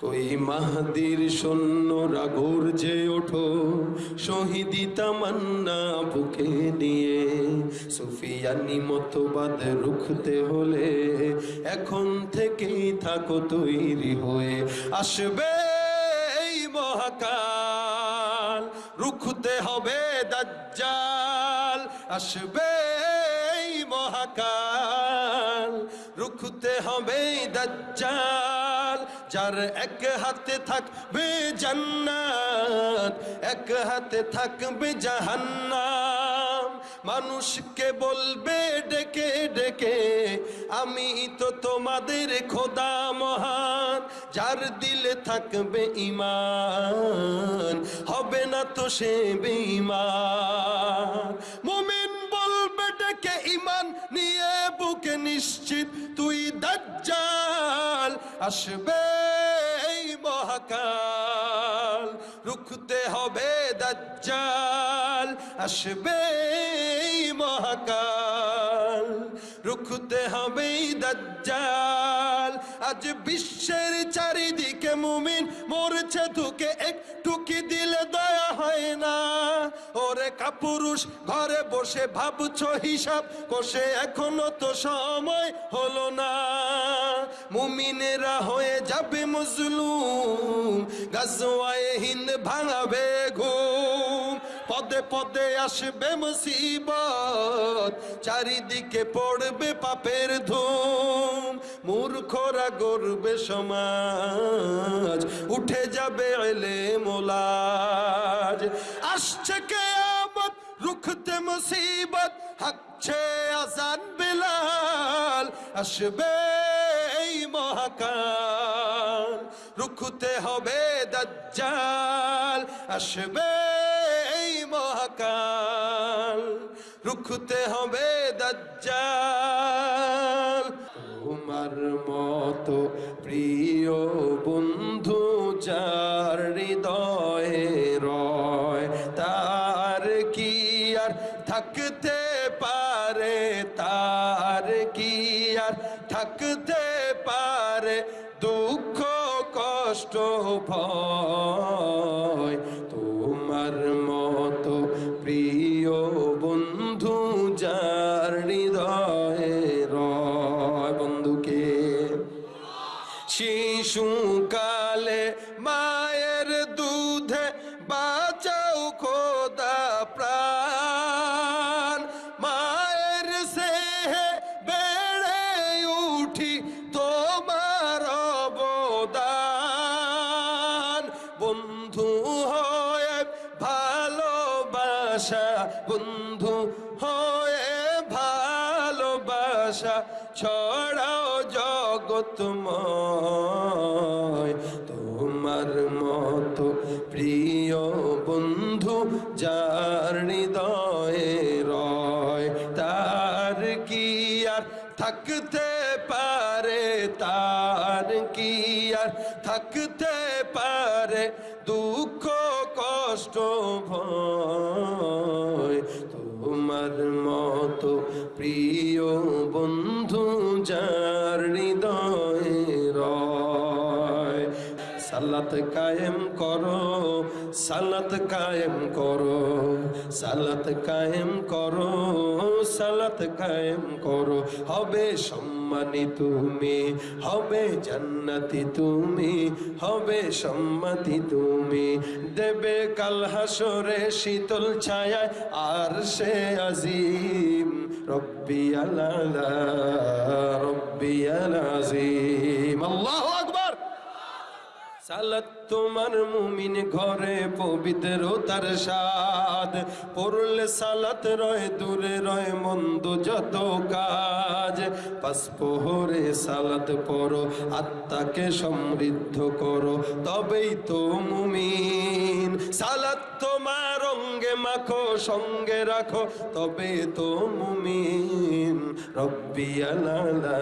কই মাহাদির সৈন্যরা গর্জে ওঠো, শহীদি তামান্না বুকে নিয়ে। সুফিয়ানি মতবাদ রুখতে হলে এখন থেকেই থাকো তৈরি হয়ে। আসবে এই মহাকাল, রুখতে হবে দাজ্জাল। আসবে এই মহাকাল, রুখতে হবে দাজ্জাল। যার এক হাতে থাকবে জান্নাত, এক হাতে থাকবে জাহান্নাম। মানুষকে বলবে, ডেকে ডেকে, আমি তো তোমাদের খোদা মহান, যার দিলে থাকবে ইমান হবে না তো সে বেঈমান। মুমিন ডেকে ইমান নিয়ে বুকে নিশ্চিত? তুই দাজ্জাল, আসবে এই মহাকাল। রুখতে হবে দাজ্জাল, আসবে এই মহাকাল। রুখতে হবে দাজ্জাল। আজ বিশ্বের চারিদিকে মুমিন মরছে তোকে একটু কি দিলে দয়া হয় না। ওরে কাপুরুষ, ঘরে বসে ভাবছ হিসাব, কষে এখনও তো সময় হলো না। মুমিনেরা হয়ে যাবে মজলুম, গাজওয়ায়ে হিন্দ ভাঙাবে ঘুম। পদে পদে আসবে মুসিবত, চারিদিকে পড়বে পাপের ধুম, মূর্খরা গড়বে সমাজ, উঠে যাবে এলে মোলাজ আসছে কেয়ামত, রুখতে মুসিবত, হাকছে আজান বিলাল, আসবে এই মহাকাল, রুখতে হবে দাজ্জাল, আসবে রুখতে হবে দাজ্জাল। তোমার মতো প্রিয় বন্ধু যার হৃদয়ে রয়, তার কি আর থাকতে পারে? তার কি আর থাকতে পারে? দুঃখ, কষ্ট ভয় সালাত কায়েম করো, সালাত কায়েম করো, সালাত কায়েম করো, সালাত কায়েম করো। হবে সম্মানী তুমি, হবে জান্নাতি তুমি, হবে সম্মতি তুমি। দেবে কাল হাসরে শীতল ছায়ায় আর সে আজিম, রব্বি আলা রব্বি আজিম। আল্লাহু সালাত তোমার মুমিন ঘরে পবিত্র তার সাদ পড়লে সালাত রয়, দূরে রয়, মন্দ যত কাজ। পাস পোহরে সালাত পড়ো, আত্মাকে সমৃদ্ধ করো, তবেই তো মুমিন। সালাত তোমার অঙ্গে মাখো, সঙ্গে রাখো তবে তো মুমিন। রব্বি আলালা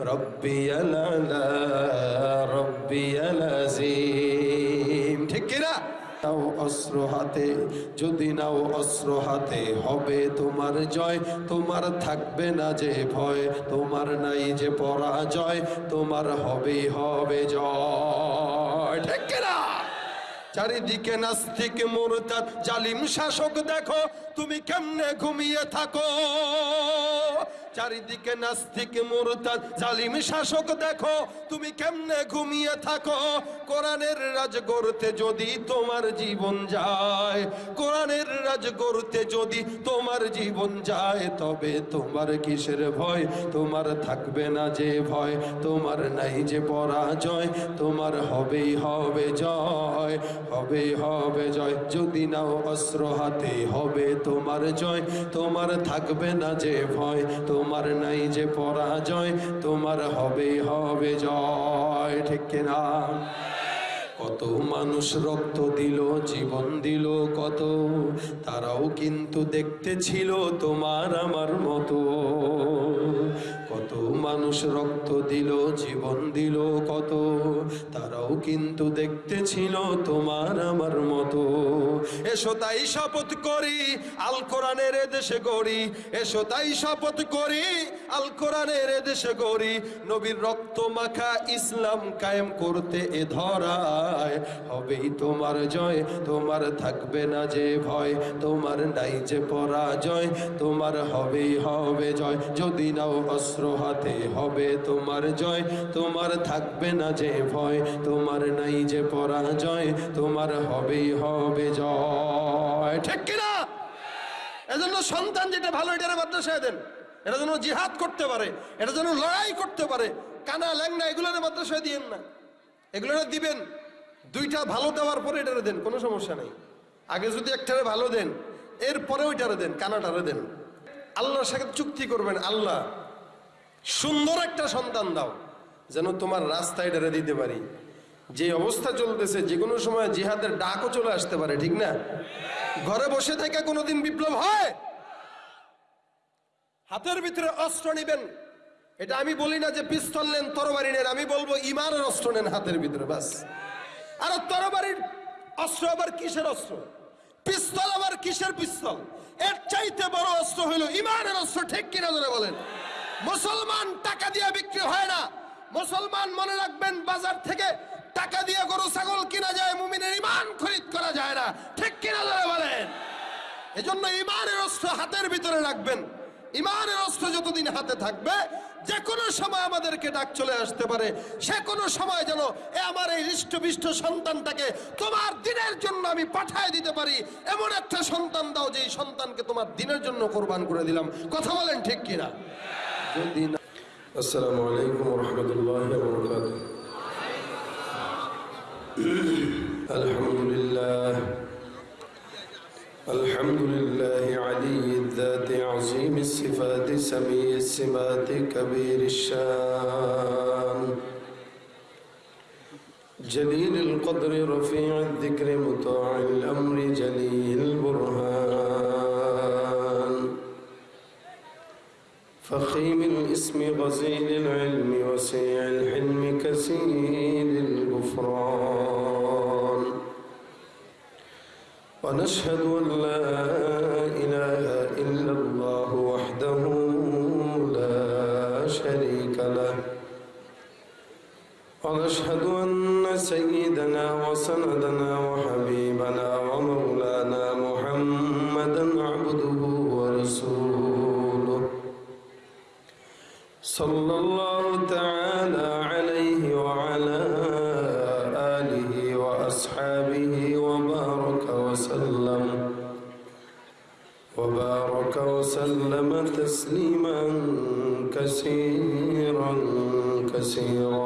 রব্বি আলালা রব্বি আলাজিম ঠিক অস্ত্র হাতে, যদি নাও অস্ত্র হাতে, হবে তোমার জয়। তোমার থাকবে না যে ভয়, তোমার নাই যে পরাজয়, তোমার হবে হবে জয়। ঠিক না চারিদিকে নাস্তিক, মোরতাদ, জালিম শাসক, দেখো, তুমি কেমনে ঘুমিয়ে থাকো? চারিদিকে নাস্তিক মোরতাদ, জালিম শাসক দেখো, তুমি কেমনে ঘুমিয়ে থাকো? কোরআনের রাজ গড়তে যদি তোমার জীবন যায়, কোরআনের রাজ গড়তে যদি তোমার জীবন যায়, তবে তোমার কিসের ভয়? তোমার থাকবে না যে ভয়, তোমার নাই যে পরাজয়, তোমার হবেই হবে জয় হবে হবে জয়। যদি নাও অস্ত্র হাতে, হবে তোমার জয়, তোমার থাকবে না যে ভয় তোমার নাই যে পরাজয়, তোমার হবে হবে জয়, ঠিক না? কত মানুষ রক্ত দিল, জীবন দিল, কত। তারাও কিন্তু দেখতে ছিল তোমার আমার মতো। মানুষ রক্ত দিল, জীবন দিল কত? তারাও কিন্তু দেখতে ছিল তোমার আমার মতো। এসো তাই শপথ করি, আল কোরআনের দেশে গড়ি। এসো তাই শপথ করি, আল কোরআনের দেশে গড়ি। নবীর রক্ত মাখা ইসলাম কায়েম করতে এ ধরায়। হবেই তোমার জয়, তোমার থাকবে না যে ভয়। তোমার নাই যে পরাজয়, তোমার হবেই হবে জয়। যদি নাও অস্ত্র হাতে হবে তোমার জয়। তোমার থাকবে না যে ভয়, তোমার নাই যে পরাজয়, তোমার হবেই হবে জয়। ঠিক কিনা? এজন্য সন্তান যেটা ভালো, এটার মাদ্রাসায় দেন। এটা যেন জিহাদ করতে পারে, এটা যেন লড়াই করতে পারে। কানা ল্যাংনা এগুলোর মাদ্রাসায় দিয়েন না। এগুলো দিবেন। দুইটা ভালো দেওয়ার পরে এটারে দেন, কোনো সমস্যা নেই। আগে যদি একটারে ভালো দেন এরপরে ওইটারে দেন, কানাটারে দেন। আল্লাহর সাথে চুক্তি করবেন, আল্লাহ। সুন্দর একটা সন্তান দাও, যেন তোমার রাস্তায় এটারে দিতে পারি। যে অবস্থা চলতেছে, যে কোনো সময় জিহাদের ডাকও চলে আসতে পারে, ঠিক না? ঘরে বসে থেকে কোনোদিন বিপ্লব হয়? হাতের ভিতরে অস্ত্র নিবেন। এটা আমি বলি না যে পিস্তল নেন, তরবারি নেন, আমি বলব ইমানের অস্ত্র নেন হাতের ভিতরে, বাস। আর তরবারির অস্ত্র আবার কিসের অস্ত্র? পিস্তল আবার কিসের পিস্তল? এর চাইতে বড় অস্ত্র হইল ইমানের অস্ত্র, ঠিক কিনা বলেন? মুসলমান টাকা দিয়ে বিক্রি হয় না। মুসলমান মনে রাখবেন, বাজার থেকে টাকা দিয়ে গরু, ছাগল কিনা যায়, মুমিনের ইমান খরিদ করা যায় না। ঠিক কিনা ধরে বলেন? এজন্য ইমানের অস্ত্র হাতের ভিতরে রাখবেন। ইমানের অস্ত্র যতদিন হাতে থাকবে যে কোনো সময় আমাদেরকে ডাক চলে আসতে পারে। সে কোনো সময় যেন এ আমার এই হৃষ্টপিষ্ট সন্তানটাকে তোমার দিনের জন্য আমি পাঠায় দিতে পারি। এমন একটা সন্তান দাও যে সন্তানকে তোমার দিনের জন্য কোরবান করে দিলাম। কথা বলেন ঠিক কিনা? السلام عليكم ورحمة الله وبركاته. الحمد لله. الحمد لله علي الذات عظيم الصفات سميع السمات كبير الشان. جليل القدر رفيع الذكر مطاع الأمر جليل البرهان. فخيم الاسم غزيل العلم وسيع الحلم كثير الغفران. ونشهد أن لا إله إلا الله وحده لا شريك له. ونشهد أن سيدنا وسندنا صلى الله تعالى عليه وعلى آله وأصحابه وبارك وسلم. وبارك وسلم تسليما كثيرا كثيرا.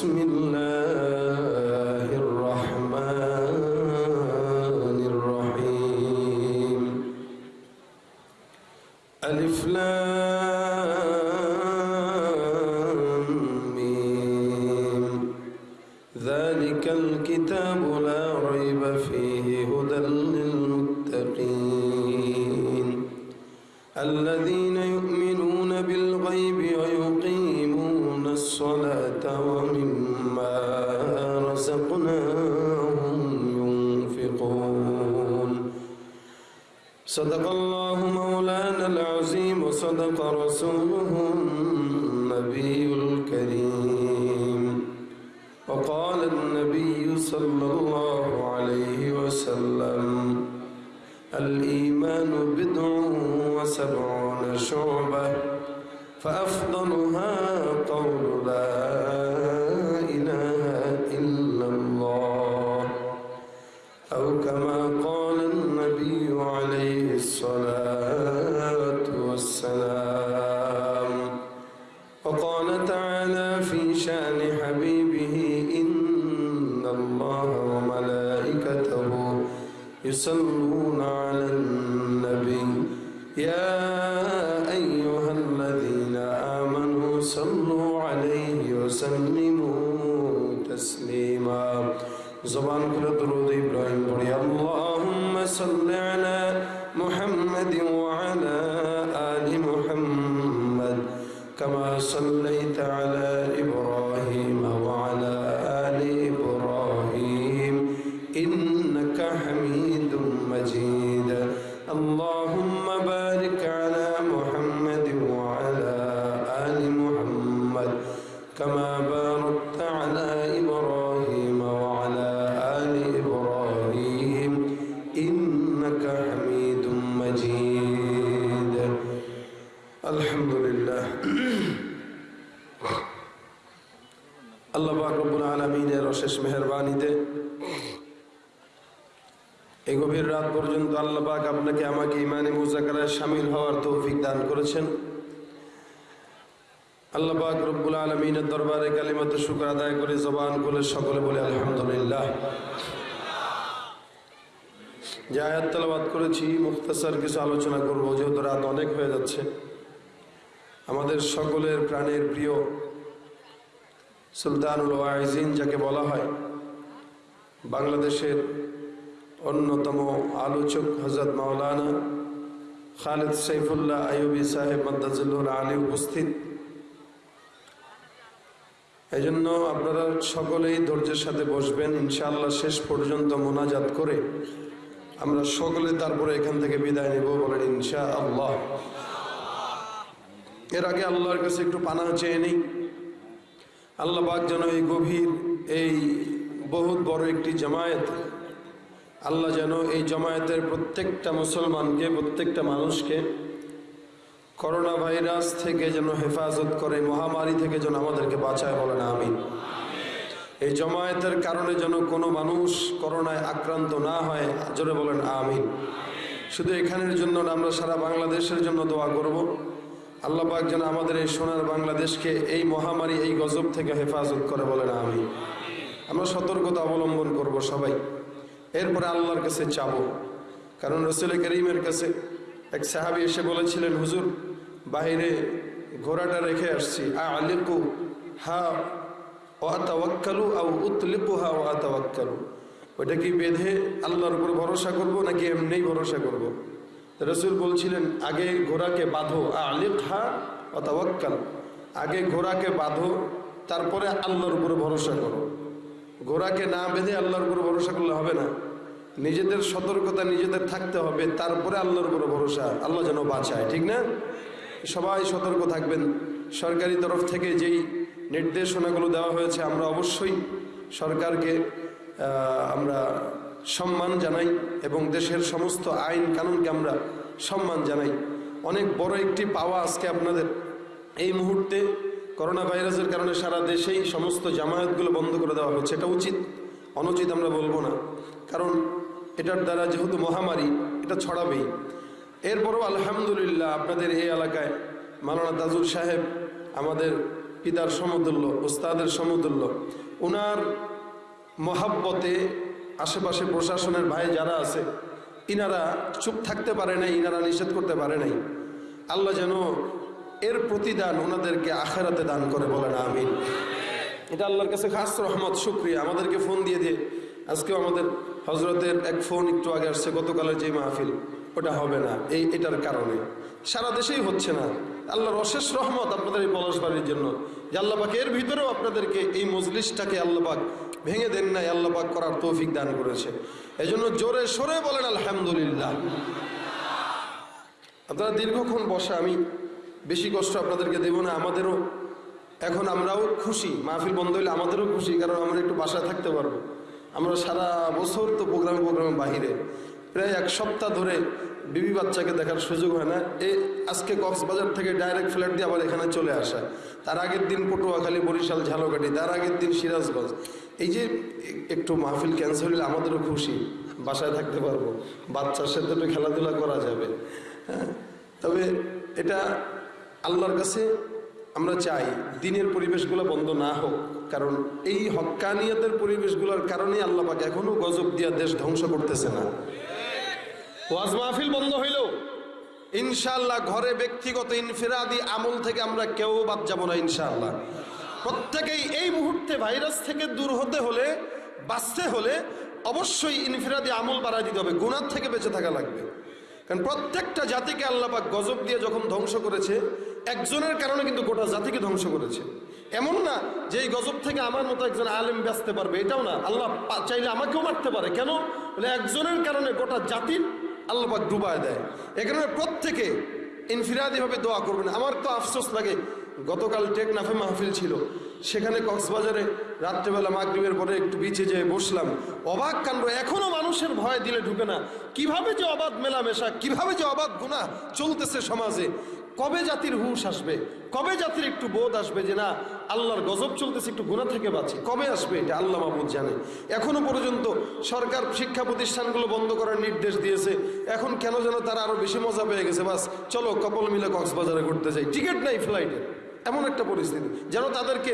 بسم الله الرحمن الرحيم. ألف لام. صدق الله مولانا العظيم وصدق رسوله يصلون على النبي. يا আল্লাহ পাক আপনাকে আমাকে ইমানে মুজাকারায় সামিল হওয়ার তৌফিক দান করেছেন। আল্লাহ পাক রব্বুল আলমিনের দরবারে কালিমত শুক্র আদায় করে জবান করে সকলে বলে আলহামদুলিল্লাহ। যে আয়াত তালাবাদ করেছি, মুখতাসার কিছু আলোচনা করব, যেহেতু রাত অনেক হয়ে যাচ্ছে। আমাদের সকলের প্রাণের প্রিয় সুলতানুল ওয়াইজিন যাকে বলা হয়, বাংলাদেশের অন্যতম আলোচক হজরত মাওলানা খালেদ সাইফুল্লাহ আইয়ুবী সাহেব মদ্দাজুল্লুর আলী উপস্থিত। এই জন্য আপনারা সকলেই ধৈর্যের সাথে বসবেন, ইনশাআল্লাহ শেষ পর্যন্ত মোনাজাত করে আমরা সকলে তারপরে এখান থেকে বিদায় নেব বলেন ইনশা আল্লাহ এর আগে আল্লাহর কাছে একটু পানা চেয়ে নিই। আল্লাহ পাক যেন এই গভীর, এই বহুত বড় একটি জামায়াত আল্লাহ যেন এই জামায়াতের প্রত্যেকটা মুসলমানকে প্রত্যেকটা মানুষকে করোনা ভাইরাস থেকে যেন হেফাজত করে মহামারী থেকে যেন আমাদেরকে বাঁচায় বলেন আমিন। এই জমায়েতের কারণে যেন কোনো মানুষ করোনায় আক্রান্ত না হয় জোরে বলেন আমিন। শুধু এখানের জন্য না, আমরা সারা বাংলাদেশের জন্য দোয়া করব। আল্লাহ পাক যেন আমাদের এই সোনার বাংলাদেশকে এই মহামারী এই গজব থেকে হেফাজত করে বলেন আমিন। আমরা সতর্কতা অবলম্বন করব সবাই। এরপরে আল্লাহর কাছে চাবো কারণ রসুল করিমের কাছে এক সাহাবি এসে বলেছিলেন, হুজুর বাইরে ঘোড়াটা রেখে আসছি। আ আলিকু হা ওয়াতাওয়াক্কালু আও উতলিকুহা ওয়াতাওয়াক্কালু ওইটা কি বেঁধে আল্লাহর উপর ভরসা করব নাকি এমনিই ভরসা করব? রসুল বলছিলেন, আগে ঘোড়াকে বাঁধো। আলিক হা অতাওয়াক্কাল আগে ঘোড়াকে বাঁধো, তারপরে আল্লাহর উপর ভরসা করো। ঘোড়াকে না বেঁধে আল্লাহর উপর ভরসা করলে হবে না। নিজেদের সতর্কতা নিজেদের থাকতে হবে, তারপরে আল্লাহর উপর ভরসা। আল্লাহ যেন বাঁচায়, ঠিক না? সবাই সতর্ক থাকবেন। সরকারি তরফ থেকে যেই নির্দেশনাগুলো দেওয়া হয়েছে, আমরা অবশ্যই সরকারকে আমরা সম্মান জানাই এবং দেশের সমস্ত আইন কানুনকে আমরা সম্মান জানাই। অনেক বড় একটি পাওয়া আজকে আপনাদের। এই মুহূর্তে করোনা ভাইরাসের কারণে সারা দেশেই সমস্ত জামায়াতগুলো বন্ধ করে দেওয়া হচ্ছে, এটা উচিত। অনুচিত আমরা বলব না। কারণ এটার দ্বারা যেহেতু মহামারী, এটা ছড়াবেই। এরপরও আলহামদুলিল্লাহ আপনাদের এই এলাকায় মালানা তাজুল সাহেব, আমাদের পিতার সমতুল্য, ওস্তাদের সমতুল্য ওনার মহাব্বতে আশেপাশে প্রশাসনের ভাই যারা আছে, ইনারা চুপ থাকতে পারে নাই, ইনারা নিষেধ করতে পারে নাই। আল্লাহ যেন এর প্রতিদান ওনাদেরকে আখেরাতে দান করে বলেন, আমিন। এটা আল্লাহর কাছে খাস রহমত, শুক্রিয়া। আমাদেরকে ফোন দিয়ে দিয়ে, আজকেও আমাদের হজরতের এক ফোন একটু আগে আসছে, গতকালের যে মাহফিল, ওটা হবে না। এই, এটার কারণে। সারা দেশেই হচ্ছে না। আল্লাহর অশেষ রহমত আপনাদের এই পলাশবাড়ির জন্য। যে আল্লাপাক এর ভিতরেও আপনাদেরকে এই মজলিসটাকে আল্লাপাক ভেঙে দেন নাই আল্লাপাক করার তৌফিক দান করেছে। এই জন্য জোরে সরে বলেন, আলহামদুলিল্লাহ। আপনারা দীর্ঘক্ষণ বসে, আমি বেশি কষ্ট আপনাদেরকে দেব না, আমাদেরও, এখন আমরাও খুশি। মাহফিল বন্ধ হইলে আমাদেরও খুশি, কারণ আমরা একটু বাসায় থাকতে পারব। আমরা সারা বছর তো প্রোগ্রামে প্রোগ্রামে বাহিরে। প্রায় এক সপ্তাহ ধরে বিবি বাচ্চাকে দেখার সুযোগ হয় না। এ আজকে কক্সবাজার থেকে ডাইরেক্ট ফ্ল্যাট দিয়ে আবার এখানে চলে আসা। তার আগের দিন পটুয়াখালী, বরিশাল, ঝালকাঠি, তার আগের দিন সিরাজগঞ্জ। এই যে একটু মাহফিল ক্যান্সেল হলে আমাদেরও খুশি, বাসায় থাকতে পারব। বাচ্চার সাথে একটু খেলাধুলা করা যাবে। হ্যাঁ তবে এটা আল্লাহর কাছে আমরা চাই দিনের পরিবেশগুলো বন্ধ না হোক কারণ এই হক্কানিয়াতের পরিবেশগুলোর কারণে আল্লাহ পাক এখনও গজব দিয়া দেশ ধ্বংস করতেছে না। ওয়াজ মাহফিল বন্ধ হইল। ইনশাল্লাহ ঘরে ব্যক্তিগত ইনফিরাদি আমল থেকে আমরা কেউ বাদ যাব না ইনশাআল্লাহ। প্রত্যেকেই এই মুহূর্তে ভাইরাস থেকে দূর হতে হলে বাঁচতে হলে অবশ্যই ইনফিরাদি আমল বাড়াই দিতে হবে গুণার থেকে বেঁচে থাকা লাগবে। কারণ প্রত্যেকটা জাতিকে আল্লাহ পাক গজব দিয়ে যখন ধ্বংস করেছে একজনের কারণে কিন্তু গোটা জাতিকে ধ্বংস করেছে। এমন না যে এই গজব থেকে আমার মতো একজন আলেম বাঁচতে পারবে, এটাও না। আল্লাহ চাইলে আমাকেও মারতে পারে। কেন? বলে একজনের কারণে গোটা জাতির আল্লাহ ডুবায় দেয়। এ কারণে প্রত্যেকে ইনফিরাদিভাবে দোয়া করবেন। আমার তো আফসোস লাগে, গতকাল টেকনাফে মাহফিল ছিল। সেখানে কক্সবাজারে রাত্রেবেলা মাগরিবের পরে একটু বিচে যেয়ে বসলাম। অবাক কাণ্ড। এখনও মানুষের ভয় দিলে ঢুকে না। কীভাবে যে অবাধ মেলামেশা, কীভাবে যে অবাধ গুণা চলতেছে সমাজে। কবে জাতির হুশ আসবে? কবে জাতির একটু বোধ আসবে যে না, আল্লাহর গজব চলতেছে, একটু গুণা থেকে বাঁচি? কবে আসবে এটা আল্লাহ মাহবুদ জানে। এখনও পর্যন্ত সরকার শিক্ষা প্রতিষ্ঠানগুলো বন্ধ করার নির্দেশ দিয়েছে। এখন কেন যেন তারা আরও বেশি মজা পেয়ে গেছে। বাস, চলো কপল মিলে কক্সবাজারে ঘুরতে যাই। টিকিট নাই ফ্লাইটে এমন একটা পরিস্থিতি। যেন তাদেরকে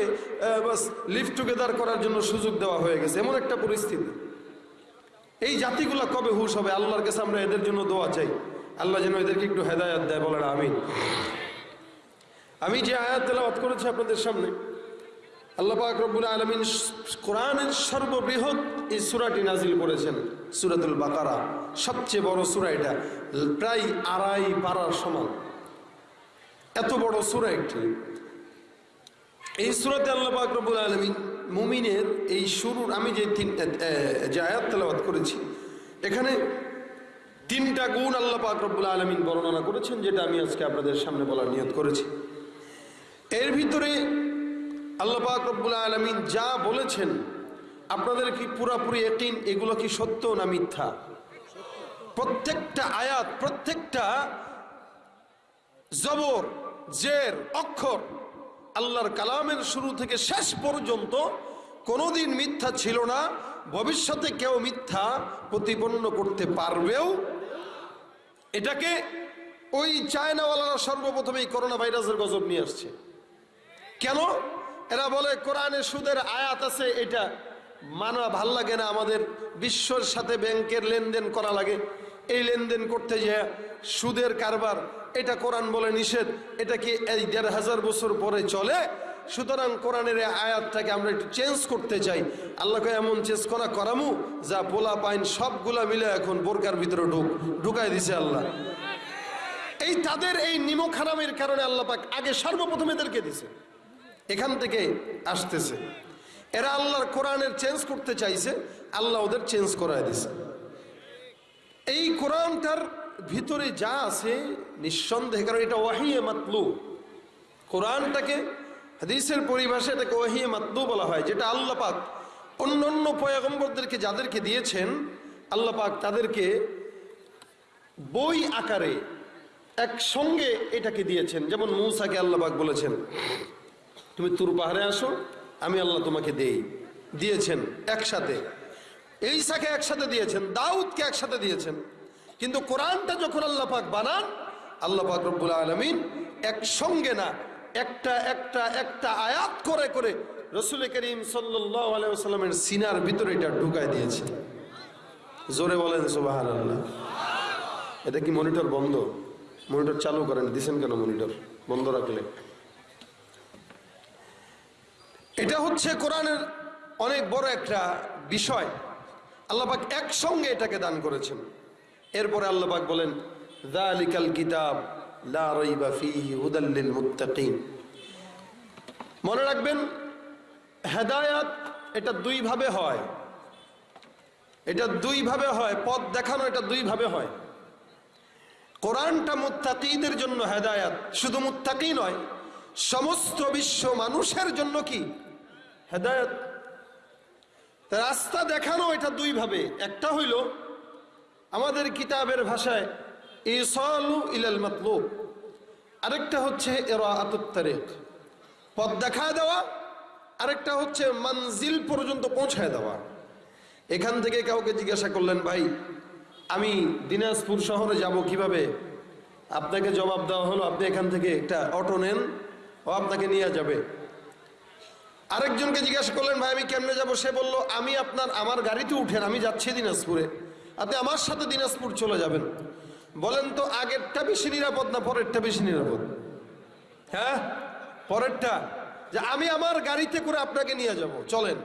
বাস লিভ টুগেদার করার জন্য সুযোগ দেওয়া হয়ে গেছে। এমন একটা পরিস্থিতি। এই জাতিগুলো কবে হুশ হবে? আল্লাহর কাছে আমরা এদের জন্য দোয়া চাই। আল্লাহ যেন এদেরকে একটু হেদায়াত দেয়, বলেন আমিন। আমি যে আয়াত তেলাওয়াত করেছি আপনাদের সামনে, আল্লাহ পাক রব্বুল আলমিন কোরআনের সর্ববৃহৎ এই সুরাটি নাজিল করেছেন, সুরাতুল বাকারা। সবচেয়ে বড় সুরা এটা, প্রায় আড়াই পাড়ার সমান। এত বড় সূরা একটি। এই সুরাতে আল্লাহ পাক রব্বুল আলমিন মুমিনের এই শুরুর, আমি যে তিন যে আয়াত তেলাওয়াত করেছি, এখানে তিনটা গুণ আল্লাহ পাক রব্বুল আলমিন বর্ণনা করেছেন, যেটা আমি আজকে আপনাদের সামনে বলার নিয়ত করেছি। এর ভিতরে আল্লাহ পাক রব্বুল আলমিন যা বলেছেন, আপনাদের কি পুরাপুরি একিন এগুলো কি সত্য না মিথ্যা? প্রত্যেকটা আয়াত, প্রত্যেকটা জবর, জের, অক্ষর আল্লাহর কালামের শুরু থেকে শেষ পর্যন্ত কোনোদিন মিথ্যা ছিল না। ভবিষ্যতে কেউ মিথ্যা প্রতিপন্ন করতে পারবেও এটাকে ওই চায়নাওয়ালারা সর্বপ্রথম এই করোনা ভাইরাসের গজব নিয়ে আসছে। কেন? এরা বলে, কোরআনে সুদের আয়াত আছে, এটা মানা ভালো লাগে না, আমাদের বিশ্বর সাথে ব্যাংকের লেনদেন করা লাগে। এই লেনদেন করতে যে সুদের কারবার, এটা কোরআন বলে নিষেধ, এটা কি এই দেড় হাজার বছর পরে চলে? সুতরাং কোরআনের আয়াতটাকে আমরা একটু চেঞ্জ করতে চাই। আল্লাহকে এমন চেঞ্জ করা করামু, যা পোলা, পাইন সবগুলা মিলে এখন বোরকার ভিতরে ঢুক ঢুকাই দিছে আল্লাহ। এই তাদের এই নিমক হারামের কারণে আল্লাহ পাক আগে সর্বপ্রথম এদেরকে দিছে। এখান থেকে আসতেছে। এরা আল্লাহর কোরআনের চেঞ্জ করতে চাইছে, আল্লাহ ওদের চেঞ্জ করায় দিছে। এই কোরআনটার ভিতরে যা আছে, নিঃসন্দেহে, কারণ এটা ওয়াহিয়ে মাতলু। কোরআনটাকে হাদিসের পরিভাষায় এটাকে ওয়াহিয়ে মাতলু বলা হয়, যেটা আল্লাহ পাক অন্য অন্য পয়গম্বরদেরকে যাদেরকে দিয়েছেন, আল্লাহ পাক তাদেরকে বই আকারে একসঙ্গে এটাকে দিয়েছেন। যেমন মৌসাকে আল্লাহ পাক বলেছেন, তুমি তুর পাহাড়ে আসো, আমি আল্লাহ তোমাকে দেই। দিয়েছেন একসাথে। এইসাকে একসাথে দিয়েছেন, দাউদকে একসাথে দিয়েছেন। কিন্তু কোরআনটা যখন আল্লাহ পাক বানান, আল্লাহ পাক রব্বুল আলমিন একসঙ্গে না একটা একটা একটা আয়াত করে করে রসুল করিম আলাইসাল্লামের সিনার ভিতরে এটা ঢুকায় দিয়েছেন জোরে বলেন আল্লাহ এটা কি মনিটর বন্ধ? মনিটর চালু করেন, দিছেন কেন মনিটর? বন্ধ রাখলে। এটা হচ্ছে কোরআনের অনেক বড় একটা বিষয়। আল্লাহবাক একসঙ্গে এটাকে দান করেছেন। এরপরে আল্লাহবাক বলেন, দালিকাল কিতাব লা মনে রাখবেন, হেদায়াত এটা দুই ভাবে হয়। এটা দুই ভাবে হয়, পথ দেখানো এটা দুই ভাবে হয়। কোরআনটা মুত্তাকিদের জন্য হেদায়াত, শুধু মুত্তাকি নয়, সমস্ত বিশ্ব মানুষের জন্য কি? হেদায়াত। রাস্তা দেখানো এটা দুই ভাবে একটা হইল, আমাদের কিতাবের ভাষায় ইসালু ইলাল মাতলুব। আরেকটা হচ্ছে এরা আতুত্তারেক পথ দেখা দেওয়া, আরেকটা হচ্ছে মঞ্জিল পর্যন্ত পৌঁছায় দেওয়া। এখান থেকে কাউকে জিজ্ঞাসা করলেন, ভাই, আমি দিনাজপুর শহরে যাব কীভাবে? আপনাকে জবাব দেওয়া হলো, আপনি এখান থেকে একটা অটো নেন, ও আপনাকে নিয়ে যাবে। আরেকজনকে জিজ্ঞাসা করলেন, ভাই, আমি কেমনে যাব? সে বলল, আমি আপনার, আমার গাড়িতে উঠেন, আমি যাচ্ছি দিনাজপুরে। আপনি আমার সাথে দিনাজপুর চলে যাবেন। বলেন তো, আগেরটা বেশি নিরাপদ না পরেরটা বেশি নিরাপদ? হ্যাঁ? পরেরটা? যে আমি আমার গাড়িতে করে আপনাকে নিয়ে যাব। চলেন।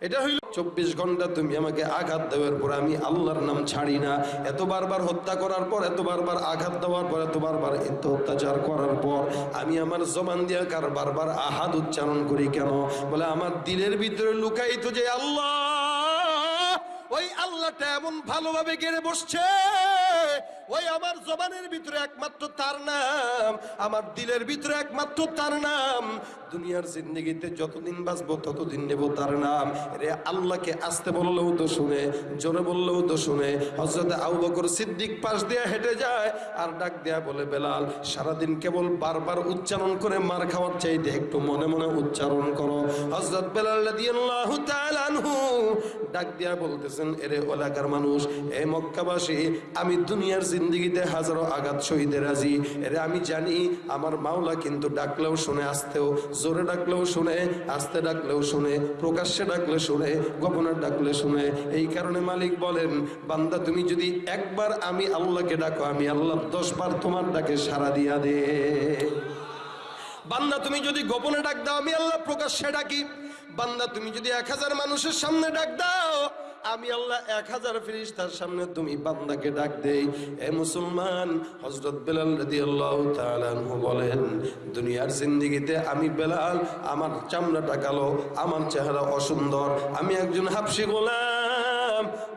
এটা হইল চব্বিশ ঘণ্টা তুমি আমাকে আঘাত দেওয়ার পর আমি আল্লাহর নাম ছাড়ি না। এত বারবার হত্যা করার পর, এত বারবার আঘাত দেওয়ার পর, এত বারবার এত অত্যাচার করার পর আমি আমার জবান দিয়ে কার বারবার আহাদ উচ্চারণ করি কেন? বলে, আমার দিলের ভিতরে লুকাইত যে আল্লাহ, ওই আল্লাহটা এমন ভালোভাবে গেড়ে বসছে। ওই আমার জবানের ভিতরে একমাত্র তার নাম, আমার দিলের ভিতরে একমাত্র তার নাম। দুনিয়ার জিন্দগিতে যতদিন বাঁচবো, ততদিন নেব তার নাম। রে আল্লাহকে আসতে বললেও তো শুনে, জোরে বললেও তো শুনে। হজরত আবু বকর সিদ্দিক পাশ দিয়ে হেঁটে যায় আর ডাক দেয়া বলে, বেলাল, সারাদিন কেবল বারবার উচ্চারণ করে মার খাওয়ার চাইতে একটু মনে মনে উচ্চারণ করো। হজরত বেলাল ডাক দিয়া বলতেছেন, এরে এলাকার মানুষ, এ মক্কাবাসী, আমি দুনিয়ার জিন্দগিতে হাজারো আঘাত শহীদের রাজি। এরে আমি জানি আমার মাওলা কিন্তু ডাকলেও শুনে আসতেও, জোরে ডাকলেও শুনে, আস্তে ডাকলেও শুনে, প্রকাশ্যে ডাকলে শুনে, গোপনে ডাকলে শুনে। এই কারণে মালিক বলেন, বান্দা, তুমি যদি একবার আমি আল্লাহকে ডাকো, আমি আল্লাহ দশ বার তোমার ডাকে সারা দিয়া দে। বান্দা, তুমি যদি গোপনে ডাক দাও, আমি আল্লাহ প্রকাশ্যে ডাকি। বান্দা, তুমি যদি এক হাজার মানুষের সামনে ডাক দাও আমি আল্লাহ এক হাজার ফিরিস্তার সামনে তুমি বান্দাকে ডাক দেই। এ মুসলমান হজরত বেলাল রদি আল্লাহ আনহু বলেন, দুনিয়ার জিন্দিগিতে আমি বেলাল, আমার চামড়াটা কালো, আমার চেহারা অসুন্দর, আমি একজন হাফসি গোলাম।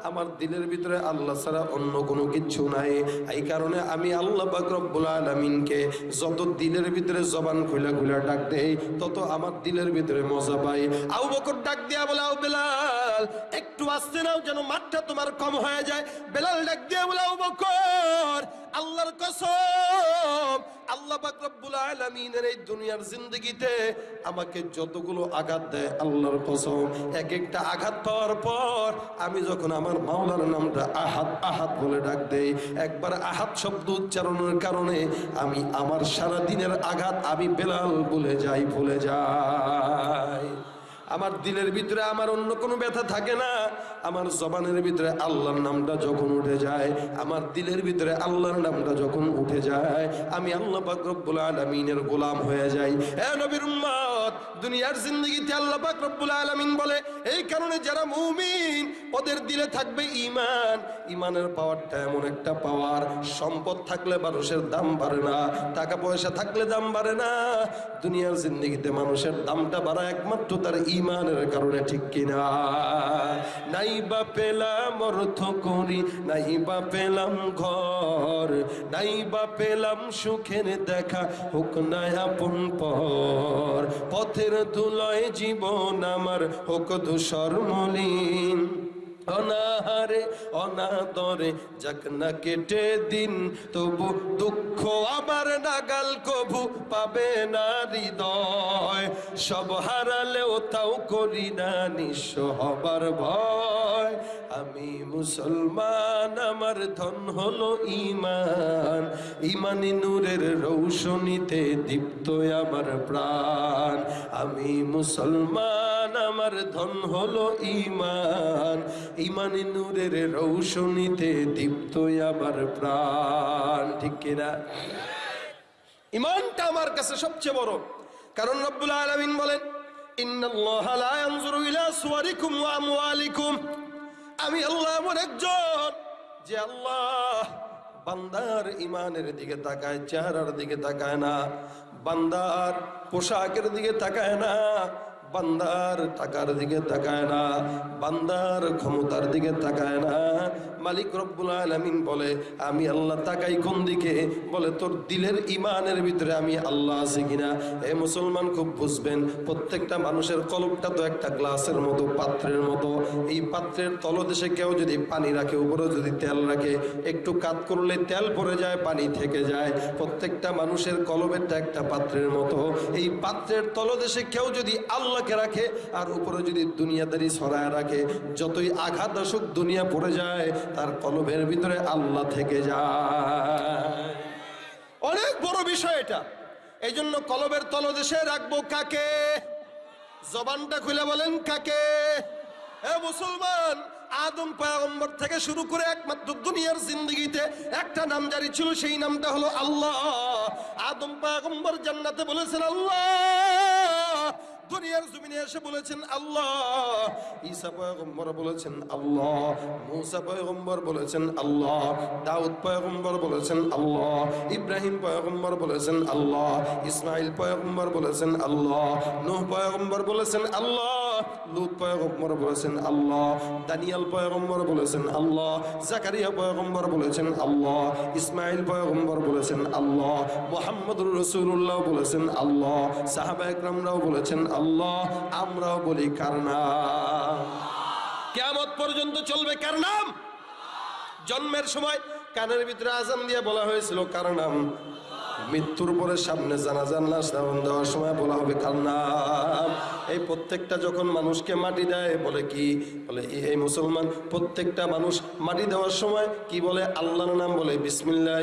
আমার দিলের ভিতরে আল্লাহ ছাড়া অন্য কোনো কিচ্ছু নাই। এই কারণে আমি আল্লাহ বাকরবুল আলমিনকে যত দিলের ভিতরে জবান খুলা খুলা ডাক দেই, তত আমার দিলের ভিতরে মজা পাই। আউ বকর ডাক দিয়া বলে আউ বেলাল, একটু আসতে নাও যেন মাঠটা তোমার কম হয়ে যায়। বেলাল ডাক দিয়া বলে আউ বকর আল্লাহর কসম, আল্লাহ রব্বুল আলামিনের এই দুনিয়ার জিন্দগিতে আমাকে যতগুলো আঘাত দেয় আল্লাহর কসম। এক একটা আঘাত পাওয়ার পর আমি যখন আমার মাওলার নামটা আহাত আহাত বলে ডাক দেই, একবার আহাত শব্দ উচ্চারণের কারণে আমি আমার সারা দিনের আঘাত আমি বেলাল বলে যাই, ভুলে যাই। আমার দিলের ভিতরে আমার অন্য কোনো ব্যথা থাকে না। আমার জবানের ভিতরে আল্লাহর নামটা যখন উঠে যায়, আমার দিলের ভিতরে আল্লাহর নামটা যখন উঠে যায়, আমি আল্লাহ পাক রব্বুল আলামিনের গোলাম হয়ে যাই। হ্যাঁ নবীর উম্মত দুনিয়ার জিন্দগিতে আল্লাহ পাক রব্বুল আলামিন বলে, এই কারণে যারা মুমিন, ওদের দিলে থাকবে ঈমান। ঈমানের পাওয়ারটা এমন একটা পাওয়ার, সম্পদ থাকলে মানুষের দাম বাড়ে না, টাকা পয়সা থাকলে দাম বাড়ে না। দুনিয়ার জিন্দগিতে মানুষের দামটা বাড়া একমাত্র তার ইমানের কারণে, ঠিক কিনা নাই বা পেলাম অর্থ করি, নাই বা পেলাম ঘর, নাই বা পেলাম সুখের দেখা, হোক না আপন পর। পথের ধুলয় জীবন আমার হোক ধূসর মলিন। অনাহারে, অনাদরে যাক না কেটে দিন, তবু দুঃখ আবার নাগাল কবু পাবে না হৃদয়। সব হারালেও তাও করি না নিঃস্ব হবার ভয়। আমি মুসলমান, আমার ধন হলো ইমান ইমানি নূরের রৌশনীতে দীপ্ত আমার প্রাণ। আমি মুসলমান, আমার ধন হলো ইমান ইমানি নূরের রৌশনীতে দীপ্ত আমার প্রাণ। ঠিক কিনা ইমানটা আমার কাছে সবচেয়ে বড়। কারণ রব্বুল আলামিন বলেন, ইন্নাল্লাহ লা ইয়ানজুরু ইলা সুওয়ারিকুম ওয়া আমওয়ালিকুম। আমি আল্লাহ এমন একজন যে আল্লাহ বান্দার ইমানের দিকে তাকায়, চেহারার দিকে তাকায় না, বান্দার পোশাকের দিকে তাকায় না, বান্দার টাকার দিকে তাকায় না, বান্দার ক্ষমতার দিকে তাকায় না মালিক রব্বুল আলামিন বলে, আমি আল্লাহ তাকাই কোন দিকে? বলে, তোর দিলের ইমানের ভিতরে আমি আল্লাহ আছি কিনা? এ মুসলমান খুব বুঝবেন, প্রত্যেকটা মানুষের কলবটা তো একটা গ্লাসের মতো, পাত্রের মতো। এই পাত্রের তলদেশে কেউ যদি পানি রাখে উপরে যদি তেল রাখে, একটু কাত করলে তেল পড়ে যায়, পানি থেকে যায়। প্রত্যেকটা মানুষের কলবেরটা একটা পাত্রের মতো। এই পাত্রের তলদেশে কেউ যদি আল্লাহকে রাখে, আর উপরে যদি দুনিয়াদারি ছড়ায় রাখে, যতই আঘাত আসুক, দুনিয়া পড়ে যায়। তার কলবের ভিতরে আল্লাহ থেকে যায়। অনেক বড় বিষয় এটা। এই জন্য কলবের তলদেশে রাখব কাকে? জবানটা খুলে বলেন কাকে? এ মুসলমান, আদম পয়গম্বর থেকে শুরু করে একমাত্র দুনিয়ার জিন্দগিতে একটা নাম জারি ছিল, সেই নামটা হলো আল্লাহ। আদম পয়গম্বর জান্নাতে বলেছেন, আল্লাহ দুনিয়ার জমিনে এসে বলেছেন, আল্লাহ। ঈসা পয়গম্বর বলেছেন, আল্লাহ। মুসা পয়গম্বর বলেছেন, আল্লাহ। দাউদ পয়গম্বর বলেছেন, আল্লাহ। ইব্রাহিম পয়গম্বর বলেছেন, আল্লাহ। ইসমাইল পয়গম্বর বলেছেন, আল্লাহ। নূহ পয়গম্বর বলেছেন, আল্লাহ। লুত পয়গম্বর বলেছেন আল্লাহ, দানিয়াল পয়গম্বর বলেছেন আল্লাহ, জাকারিয়া পয়গম্বর বলেছেন আল্লাহ ইসমাইল পয়গম্বর বলেছেন আল্লাহ, মোহাম্মদুর রসুল্লাহ বলেছেন আল্লাহ, সাহাবা বলেছেন আল্লাহ, আমরাও বলি কার নাম? কেমত পর্যন্ত চলবে কার নাম? জন্মের সময় কানের ভিতরে আজান দিয়ে বলা হয়েছিল কার নাম? মৃত্যুর পরে সামনে জানাজান লাশ দাফন দেওয়ার সময় বলা হবে, কার নাম? এই প্রত্যেকটা যখন মানুষকে মাটি দেয়, বলে কি? বলে, এই- মুসলমান প্রত্যেকটা মানুষ মাটি দেওয়ার সময় কি বলে? আল্লাহর নাম বলে, বিসমিল্লাহ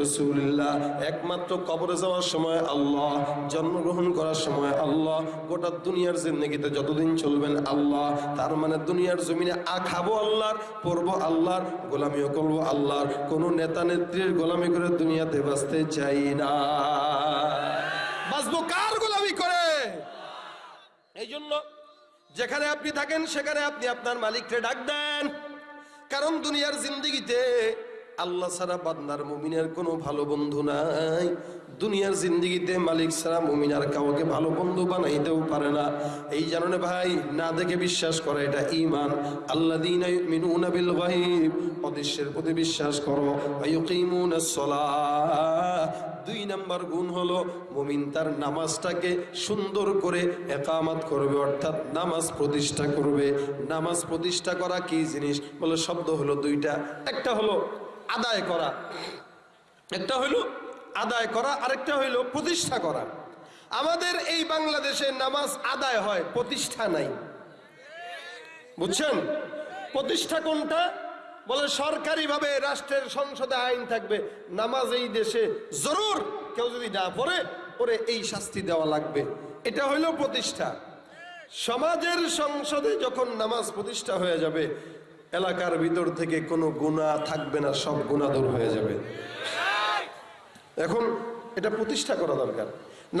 রসুলিল্লাহ। একমাত্র কবরে যাওয়ার সময় আল্লাহ, জন্মগ্রহণ করার সময় আল্লাহ, গোটা দুনিয়ার জিন্দগিতে যতদিন চলবেন আল্লাহ। তার মানে দুনিয়ার জমিনে আ খাব আল্লাহর পড়ব আল্লাহর, গোলামিও করব আল্লাহর। কোনো নেতা নেত্রীর গোলামি করে দুনিয়াতে বাঁচতে চাই না। বাঁচবো কার গোলামি করে? এই জন্য যেখানে আপনি থাকেন, সেখানে আপনি আপনার মালিককে ডাক দেন। কারণ দুনিয়ার জিন্দিগিতে আল্লাহ ছাড়া বান্দার মুমিনের কোনো ভালো বন্ধু নাই। দুনিয়ার জিন্দিগিতে মালিক ছাড়া মুমিন আর কাউকে ভালো বন্ধু বানাইতেও পারে না। এই জাননে ভাই, না দেখে বিশ্বাস করে এটা ইমান আল্লাহ দিন অদৃশ্যের প্রতি বিশ্বাস করো। দুই নাম্বার গুণ হলো, মুমিন তার নামাজটাকে সুন্দর করে একামাত করবে, অর্থাৎ নামাজ প্রতিষ্ঠা করবে। নামাজ প্রতিষ্ঠা করা কি জিনিস? বলে শব্দ হলো দুইটা। একটা হলো আদায় করা। একটা হইল আদায় করা, আরেকটা হইল প্রতিষ্ঠা করা। আমাদের এই বাংলাদেশে নামাজ আদায় হয়, প্রতিষ্ঠা নাই। বুঝছেন? প্রতিষ্ঠা কোনটা? বলে সরকারিভাবে রাষ্ট্রের সংসদে আইন থাকবে, নামাজ এই দেশে জরুর, কেউ যদি না পড়ে ওরে এই শাস্তি দেওয়া লাগবে। এটা হইল প্রতিষ্ঠা। সমাজের সংসদে যখন নামাজ প্রতিষ্ঠা হয়ে যাবে এলাকার ভিতর থেকে কোনো গুণা থাকবে না, সব গুণা দূর হয়ে যাবে। এখন এটা প্রতিষ্ঠা করা দরকার,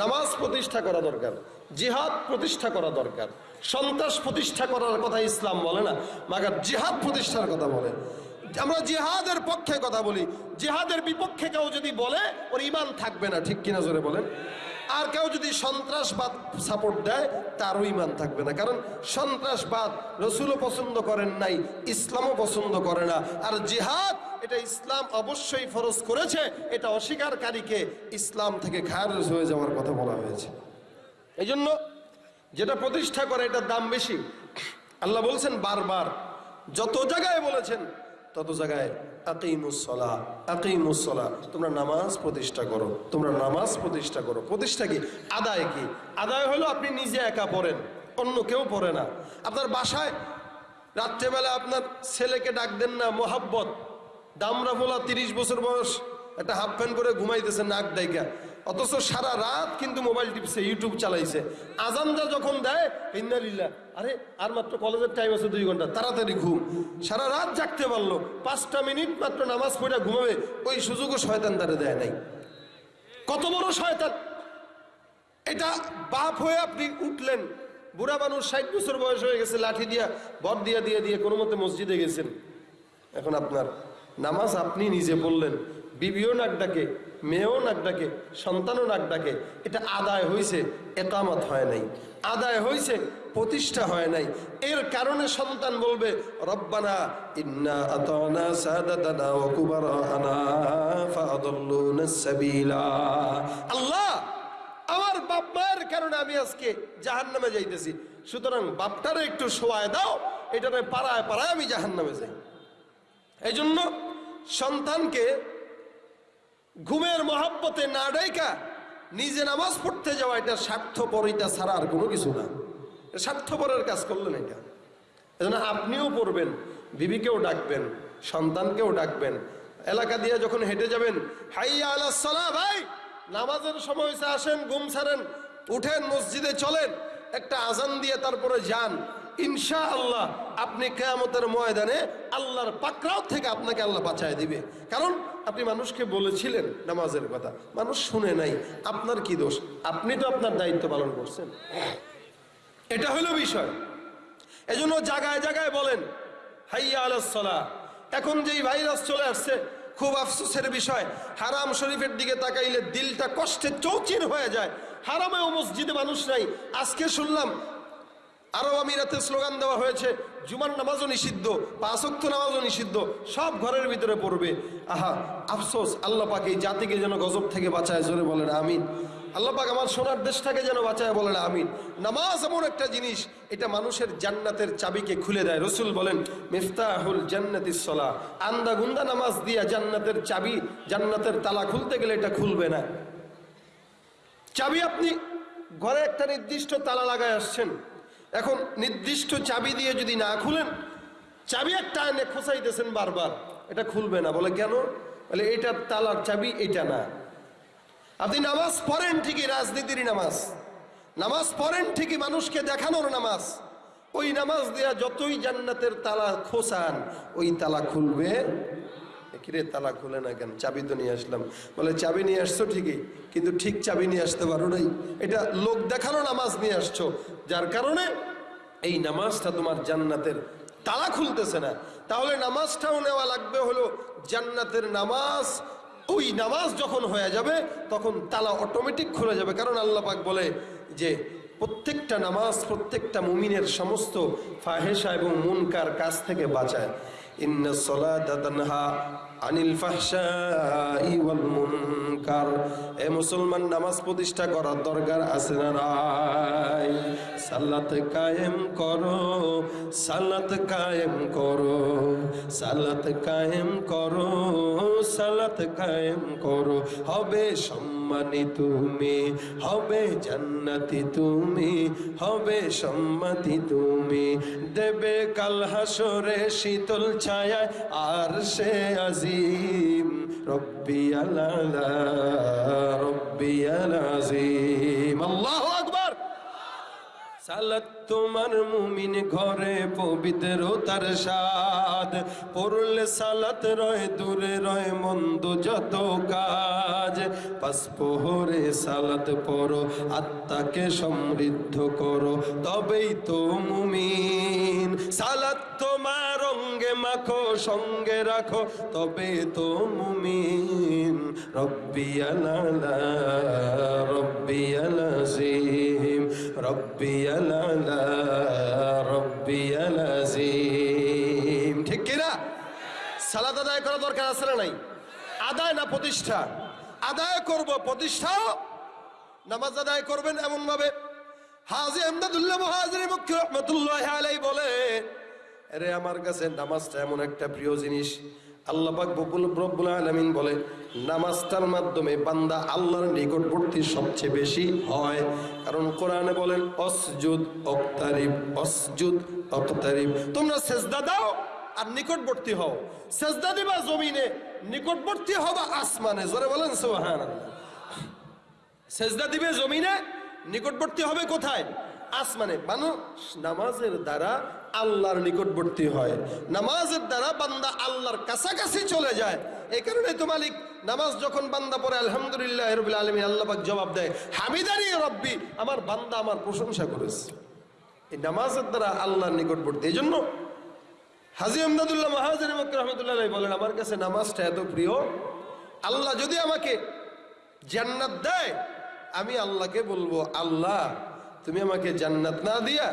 নামাজ প্রতিষ্ঠা করা দরকার, জিহাদ প্রতিষ্ঠা করা দরকার, সন্ত্রাস প্রতিষ্ঠা করার কথা ইসলাম বলে না, মাগার জিহাদ প্রতিষ্ঠার কথা বলে। আমরা জিহাদের পক্ষে কথা বলি, জিহাদের বিপক্ষে কেউ যদি বলে, ওর ইমান থাকবে না, ঠিক কিনা জোরে বলেন? আর কেউ যদি সন্ত্রাসবাদ সাপোর্ট দেয়, তারও ইমান থাকবে না। কারণ সন্ত্রাসবাদ রসুলও পছন্দ করেন নাই, ইসলামও পছন্দ করে না। আর জিহাদ, এটা ইসলাম অবশ্যই ফরজ করেছে, এটা অস্বীকারীকে ইসলাম থেকে খারজ হয়ে যাওয়ার কথা বলা হয়েছে। এই জন্য যেটা প্রতিষ্ঠা করে, এটার দাম বেশি। আল্লাহ বলছেন বারবার, যত জায়গায় বলেছেন, তত জায়গায় আকিমুসলা আকিমুসলা তোমরা নামাজ প্রতিষ্ঠা করো। তোমরা নামাজ প্রতিষ্ঠা করো। প্রতিষ্ঠা কি? আদায় কি? আদায় হলো আপনি নিজে একা পড়েন, অন্য কেউ পড়ে না। আপনার বাসায় রাত্রেবেলা আপনার ছেলেকে ডাক দেন না, মোহাব্বত, দামরা বলা তিরিশ বছর বয়স। একটা হাফ প্যান্ট করে ঘুমাইতেছে নাক ডাইকা। অথচ সারা রাত কিন্তু মোবাইল টিপছে ইউটিউব চালাইছে। আজানটা যখন দেয় ইন্দালিল্লা আরে, আর মাত্র কলেজের টাইম আছে দুই ঘণ্টা, তাড়াতাড়ি ঘুম। সারা রাত জাগতে পারল, পাঁচটা মিনিট মাত্র নামাজ পড়ে ঘুমাবে, ওই সুযোগও শয়তান তারে দেয় নাই। কত বড় শয়তান! এটা বাপ হয়ে আপনি উঠলেন, বুড়া মানুষ ষাট বছর বয়স হয়ে গেছে, লাঠি দিয়া, বর দিয়া, দিয়ে দিয়ে কোনো মতে মসজিদে গেছেন। এখন আপনার নামাজ আপনি নিজে বললেন বিবিও নাক ডাকে মেয়েও নাক ডাকে, সন্তানও নাক ডাকে, এটা আদায় হয়েছে একামত হয় নাই। আদায় হয়েছে প্রতিষ্ঠা হয় নাই। এর কারণে সন্তান বলবে, রব্বানা ইন্না আতানা সাদাতানা ওয়া কুবারানা ফাআদাল্লুনা সাবিলা। আল্লাহ, আমার বাপ মায়ের কারণে আমি আজকে জাহান্নামে যাইতেছি। সুতরাং বাপটারে একটু শোয়ায় দাও, এটারে পাড়ায় পাড়ায় আমি জাহান্নামে যাই। এই জন্য সন্তানকে ঘুমের মহাব্বতে না ডাইকা নিজে নামাজ পড়তে যাওয়া এটা স্বার্থপরিতা ছাড়া আর কোনো কিছু না। স্বার্থপরের কাজ করলেন এটা। এজন্য আপনিও পড়বেন, বিবিকেও ডাকবেন, সন্তানকেও ডাকবেন। এলাকা দিয়ে যখন হেঁটে যাবেন হাইয়া আলাহ সালাহ ভাই, নামাজের সময় হয়েছে আসেন, ঘুম ছাড়েন, উঠেন, মসজিদে চলেন, একটা আজান দিয়ে তারপরে যান। ইনশা আল্লাহ আপনি কেয়ামতের ময়দানে আল্লাহর পাকড়াও থেকে আপনাকে আল্লাহ বাঁচায় দিবে। কারণ আপনি মানুষকে বলেছিলেন নামাজের কথা। মানুষ শুনে নাই। আপনার কি দোষ? আপনি তো আপনার দায়িত্ব পালন করছেন। এটা হলো বিষয়। এজন্য জায়গায় জায়গায় বলেন, হাইয়া আলাসলা এখন যেই ভাইরাস চলে আসছে, খুব আফসোসের বিষয়। হারাম শরীফের দিকে তাকাইলে দিলটা কষ্টে চৌচির হয়ে যায়। হারামেও মসজিদে মানুষ নাই। আজকে শুনলাম, আরব আমিরাতে স্লোগান দেওয়া হয়েছে জুমার নামাজও নিষিদ্ধ পাঁচক্ত নামাজও নিষিদ্ধ, সব ঘরের ভিতরে পড়বে। আহা, আফসোস, আল্লাহ পাক এই জাতিকে যেন গজব থেকে বাঁচায়, জোরে বলেন, আমিন। আল্লাহ পাক আমার সোনার দেশটাকে যেন বাঁচায়, বলেন, আমিন। নামাজ এমন একটা জিনিস, এটা মানুষের জান্নাতের চাবিকে খুলে দেয়। রসুল বলেন, মিফতাহুল জান্নাতিস সলা। আন্দা গুন্দা নামাজ দিয়া জান্নাতের চাবি, জান্নাতের তালা খুলতে গেলে এটা খুলবে না। চাবি আপনি ঘরে একটা নির্দিষ্ট তালা লাগায় আসছেন এখন নির্দিষ্ট চাবি দিয়ে যদি না খুলেন, চাবি একটা এনে খোঁচাইতেছেন বারবার। এটা খুলবে না, বলে কেন? বলে এটার তালার চাবি, এটা না। আপনি নামাজ পড়েন ঠিকই, রাজনীতির নামাজ। নামাজ পড়েন ঠিকই, মানুষকে দেখানোর নামাজ। ওই নামাজ দেয়া যতই জান্নাতের তালা খোসান ওই তালা খুলবে কিরে তালা খুলে না কেন? চাবি তো নিয়ে আসলাম। বলে, চাবি নিয়ে আসছো ঠিকই, কিন্তু ঠিক চাবি নিয়ে আসতে পারো নাই। এটা লোক দেখানো নামাজ নিয়ে আসছো। যার কারণে এই নামাজটা তোমার জান্নাতের তালা খুলতেছে না। তাহলে নামাজটাও নেওয়া লাগবে হলো জান্নাতের নামাজ। ওই নামাজ যখন হয়ে যাবে, তখন তালা অটোমেটিক খুলে যাবে। কারণ আল্লাহ পাক বলে যে, প্রত্যেকটা নামাজ প্রত্যেকটা মুমিনের সমস্ত ফাহেসা এবং মুনকার কাছ থেকে বাঁচায়। ইন্না সলাতা তানহা عن الفحشاء والمنكر। এ মুসলমান নামাজ প্রতিষ্ঠা করার দরকার আছে না নাই? সালাত কায়েম করো, সালাত কায়েম করো, সালাত কায়েম করো, সালাত কায়েম করো। হবে সম্মানী তুমি, হবে জান্নাতি তুমি, হবে সম্মতি তুমি। দেবে কাল হাসরে শীতল ছায়ায় আর সে আজিম। রব্বি আলা রব্বি আজিম। আল্লাহু আকবার সালাত তোমার মুমিন ঘরে পবিত্রতার স্বাদ। পড়লে সালাত রয়, দূরে রয়, মন্দ যত কাজ। পাসপোহরে সালাত পড়ো, আত্মাকে সমৃদ্ধ করো, তবেই তো মুমিন। সালাত তোমার অঙ্গে মাখো, সঙ্গে রাখো তবে তো মুমিন। রব্বি আলালা, রব্বি আলাজিম, রব্বি আলালা। রব্বি আলাজিম ঠিক কিনা? সালাদ আদায় করা দরকার আছে না নাই? আদায় না প্রতিষ্ঠা? আদায় করব প্রতিষ্ঠাও নামাজ আদায় করবেন এমন ভাবে হাজি আহমদুল্লাহ মহাজির মুখ্য রহমতুল্লাহ আলাই বলে, আরে আমার কাছে নামাজটা এমন একটা প্রিয় জিনিস আল্লাহ পাক বকুল রব্বুল আলামিন বলে, নামাজটার মাধ্যমে বান্দা আল্লাহর নিকটবর্তী সবচেয়ে বেশি হয়। কারণ কোরআনে বলেন, অসজুদ অক্তারিব অসজুদ অক্তারিব। তোমরা সেজদা দাও আর নিকটবর্তী হও। সেজদা দিবা জমিনে, নিকটবর্তী হবা আসমানে। জোরে বলেন, সুবহানাল্লাহ। সেজদা দিবে জমিনে, নিকটবর্তী হবে কোথায়? আসমানে মানুষ নামাজের দ্বারা আল্লাহর নিকটবর্তী হয়। নামাজের দ্বারা বান্দা আল্লাহর কাছাকাছি চলে যায়। এই কারণে তো মালিক, নামাজ যখন বান্দা পড়ে, আলহামদুলিল্লাহ রবিল আলমী আল্লাপাক জবাব দেয় হামিদারি রব্বি, আমার বান্দা আমার প্রশংসা করেছে। এই নামাজের দ্বারা আল্লাহর নিকটবর্তী, এই জন্য হাজি আমদাদুল্লাহ মাহাজির রহমতুল্লাহ বলেন, আমার কাছে নামাজটা এত প্রিয়, আল্লাহ যদি আমাকে জান্নাত দেয়, আমি আল্লাহকে বলব, আল্লাহ তুমি আমাকে জান্নাত না দিয়া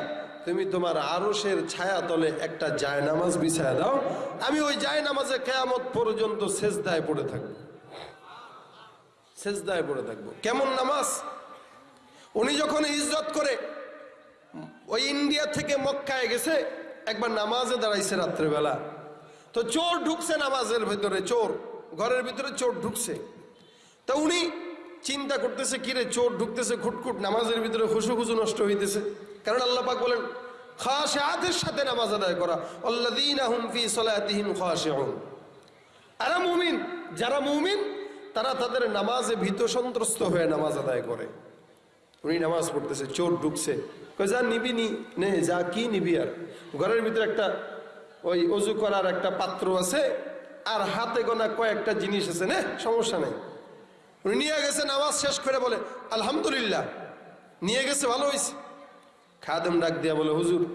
তুমি তোমার আরশের ছায়া তলে একটা জায় নামাজ বিছায় দাও। আমি ওই জায় নামাজে কেয়ামত পর্যন্ত সেজদায় পড়ে থাকব। সেজদায় পড়ে থাকব। কেমন নামাজ? উনি যখন ইজ্জত করে ওই ইন্ডিয়া থেকে মক্কায় গেছে, একবার নামাজে দাঁড়াইছে রাত্রেবেলা। তো চোর ঢুকছে নামাজের ভেতরে, চোর। ঘরের ভিতরে চোর ঢুকছে। তা উনি চিন্তা করতেছে, কিরে, চোর ঢুকতেছে, খুটখুট, নামাজের ভিতরে খুশু খুশু নষ্ট হইতেছে। কারণ আল্লাহ পাক বলেন খাশাতের সাথে নামাজ আদায় করা আর মুমিন, যারা মুমিন, তারা তাদের নামাজে ভীত সন্ত্রস্ত হয়ে নামাজ আদায় করে। উনি নামাজ পড়তেছে, চোর ঢুকছে। যা নিবি নি, নে, যা কি নিবি আর। ঘরের ভিতরে একটা ওই অজু করার একটা পাত্র আছে, আর হাতে গোনা কয়েকটা জিনিস আছে, না, সমস্যা নেই। উনি নিয়ে গেছে, নামাজ শেষ করে বলে, আলহামদুলিল্লাহ। নিয়ে গেছে, ভালো হয়েছে। খাদেম ডাক দিয়া বলে, হুজুর,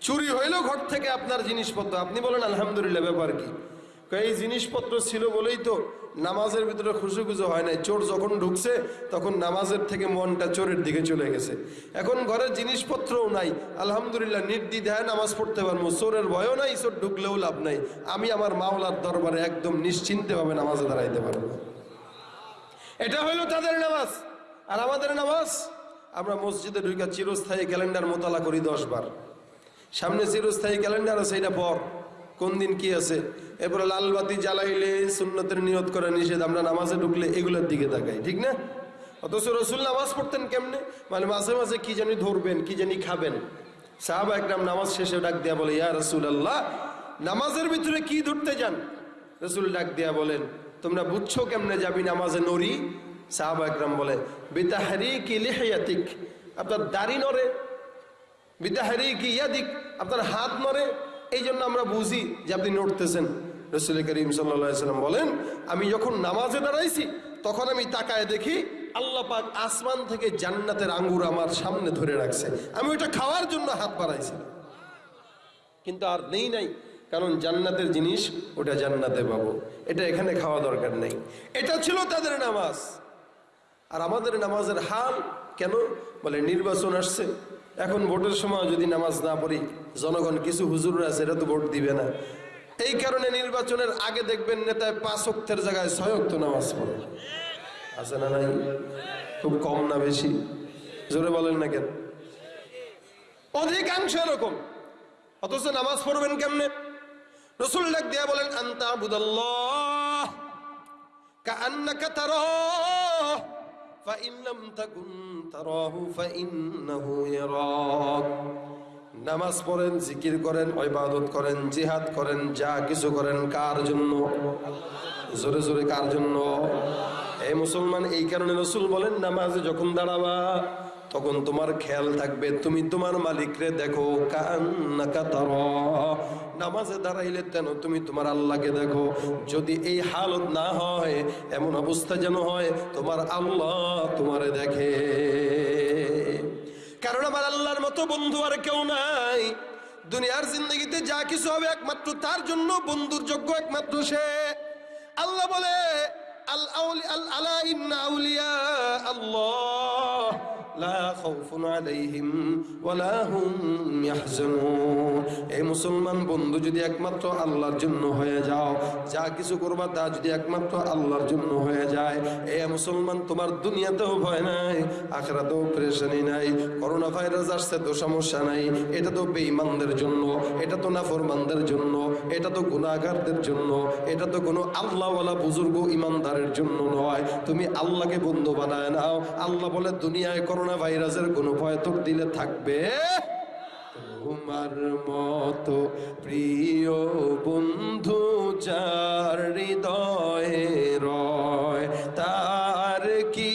চুরি হইল ঘর থেকে আপনার জিনিসপত্র। আপনি বলেন, আলহামদুলিল্লাহ, ব্যাপার কি? এই জিনিসপত্র ছিল বলেই তো নামাজের ভিতরে খুশু খুশু হয় নাই। চোর যখন ঢুকছে, তখন নামাজের থেকে মনটা চোরের দিকে চলে গেছে। এখন ঘরের জিনিসপত্রও নাই। আলহামদুলিল্লাহ, নির্দ্বিধায় নামাজ পড়তে পারব। চোরের ভয়ও নাই, চোর ঢুকলেও লাভ নাই। আমি আমার মাওলার দরবারে একদম নিশ্চিন্তেভাবে নামাজে দাঁড়াইতে পারব। এটা হইল তাদের নামাজ। আর আমাদের নামাজ, আমরা মসজিদে ঢুকা চিরস্থায়ী ক্যালেন্ডার মোতালা করি দশ বার সামনে চিরস্থায়ী ক্যালেন্ডার আছে, এটা পর। কোন দিন কি আছে? এরপরে লালবাতি জ্বালাইলে সুন্নতের নিয়ত করা নিষেধ, আমরা নামাজে ঢুকলে এগুলোর দিকে তাকাই, ঠিক না? অথচ রসুল নামাজ পড়তেন কেমনে? মানে মাঝে মাঝে কি জানি ধরবেন, কি জানি খাবেন। সাহাবা একরাম নামাজ শেষে ডাক দেয়া বলে, ইয়া রসুল আল্লাহ নামাজের ভিতরে কি ধরতে যান? রসুল ডাক দেয়া বলেন তোমরা বুঝছ কেমনে যাবি নামাজে নরি? সাহাবা একরাম বলে বিতাহারি কি লিহায়াতিক আপনার দাড়ি নড়ে। বিদাহারি কি ইয়াদিক আপনার হাত নড়ে। এই জন্য আমরা বুঝি যে আপনি নড়তেছেন। রসুল করিম সাল্লাম বলেন, আমি যখন নামাজে দাঁড়াইছি, তখন আমি তাকায় দেখি আল্লাহ পাক আসমান থেকে জান্নাতের আঙ্গুর আমার সামনে ধরে রাখছে। আমি ওইটা খাওয়ার জন্য হাত বাড়াইছিলাম কিন্তু আর নেই নাই। কারণ জান্নাতের জিনিস ওটা জান্নাতে পাবো। এটা এখানে খাওয়া দরকার নেই। এটা ছিল তাদের নামাজ। আর আমাদের নামাজের হাল কেন? বলে নির্বাচন আসছে। এখন ভোটের সময় যদি নামাজ না পড়ি, জনগণ কিছু হুজুররা আছে এটা তো ভোট দিবে না। এই কারণে নির্বাচনের আগে দেখবেন নেতায় পাঁচ অক্তের জায়গায় ছয় অক্ত নামাজ পড়ে। আছে না নাই? খুব কম না বেশি? জোরে বলেন না কেন? অধিকাংশ এরকম। অথচ নামাজ পড়বেন কেমনে? রসুল ডাক দিয়া বলেন, আন্তা আবুদাল্লাহ কান্নাকা তার ফাইনলাম তাকুন তারাহু, ফাইন্নাহু ইয়ারাক। নামাজ পড়েন, জিকির করেন, ইবাদত করেন, জিহাদ করেন, যা কিছু করেন, কার জন্য? জোরে জোরে কার জন্য? এই মুসলমান, এই কারণে রসুল বলেন, নামাজে যখন দাঁড়াবা তখন তোমার খেয়াল থাকবে। তুমি তোমার মালিকরে দেখো নামাজে দাঁড়াইলে কেন তুমি তোমার আল্লাহকে দেখো। যদি এই হালত না হয়, এমন অবস্থা যেন হয়, তোমার আল্লাহ তোমারে দেখে। কারণ আমার আল্লাহর মতো বন্ধু আর কেউ নাই। দুনিয়ার জিন্দগিতে যা কিছু হবে একমাত্র তার জন্য বন্ধুর যোগ্য একমাত্র সে। আল্লাহ বলে, আল আউলি আল্লাহ। লা খাউফুন আলাইহিম ওয়ালা হুম ইয়াহজানুন। এই মুসলমান বন্ধু যদি একমাত্র আল্লাহর জন্য হয়ে যাও, যা কিছু করবা তা যদি একমাত্র আল্লাহর জন্য হয়ে যায়। এ মুসলমান, তোমার দুনিয়াতেও ভয় নাই, আখরাতেও প্রেশানি নাই করোনা ভাইরাস আসছে তো সমস্যা নাই, এটা তো বেঈমানদের জন্য, এটা তো নাফরমানদের জন্য, এটা তো গুনাহগারদের জন্য, এটা তো কোনো আল্লাহওয়ালা বুজুর্গ ইমানদারের জন্য নয়। তুমি আল্লাহকে বন্ধু বানায় নাও। আল্লাহ বলে, দুনিয়ায় করোনা ভাইরাসের কোনো ভয় তোর দিলে থাকবে। তোমার মতো প্রিয় বন্ধু যার হৃদয়ে রয়, তার কি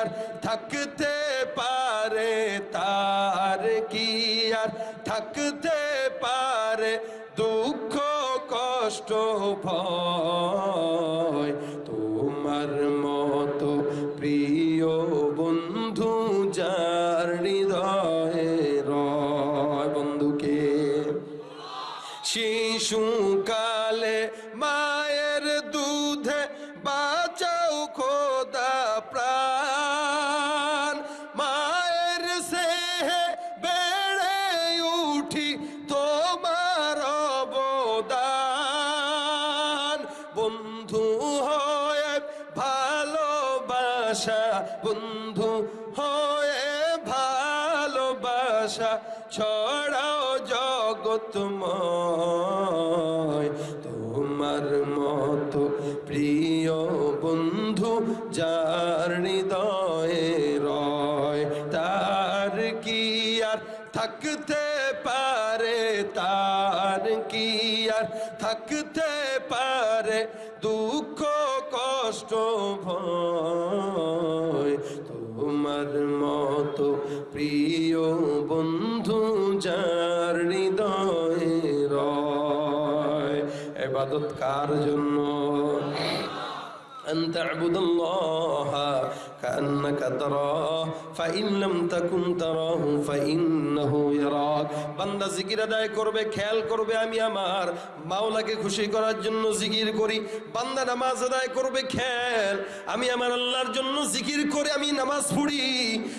আর থাকতে পারে? তার কি আর থাকতে পারে? দুঃখ, কষ্ট, ভয় শিশুকালে মায়ের দুধে বাঁচাও খোদা প্রাণ। মায়ের সেহে বেড়ে উঠি তোমার অবদান। বন্ধু হয়ে ভালোবাসা, বন্ধু হয়ে ভালোবাসা ছড়াও জগৎময়। তোমার মত প্রিয় বন্ধু যার হৃদয়ে রয় তার কি আর থাকতে এবাদত কার জন্য أن تعبد الله كأنك تراه করবে, খেয়াল করবে আমি আমার মাওলাকে খুশি করার জন্য জিকির করি। বান্দা নামাজ আদায় করবে, খেয়াল, আমি আমার আল্লাহর জন্য জিকির করে আমি নামাজ পড়ি।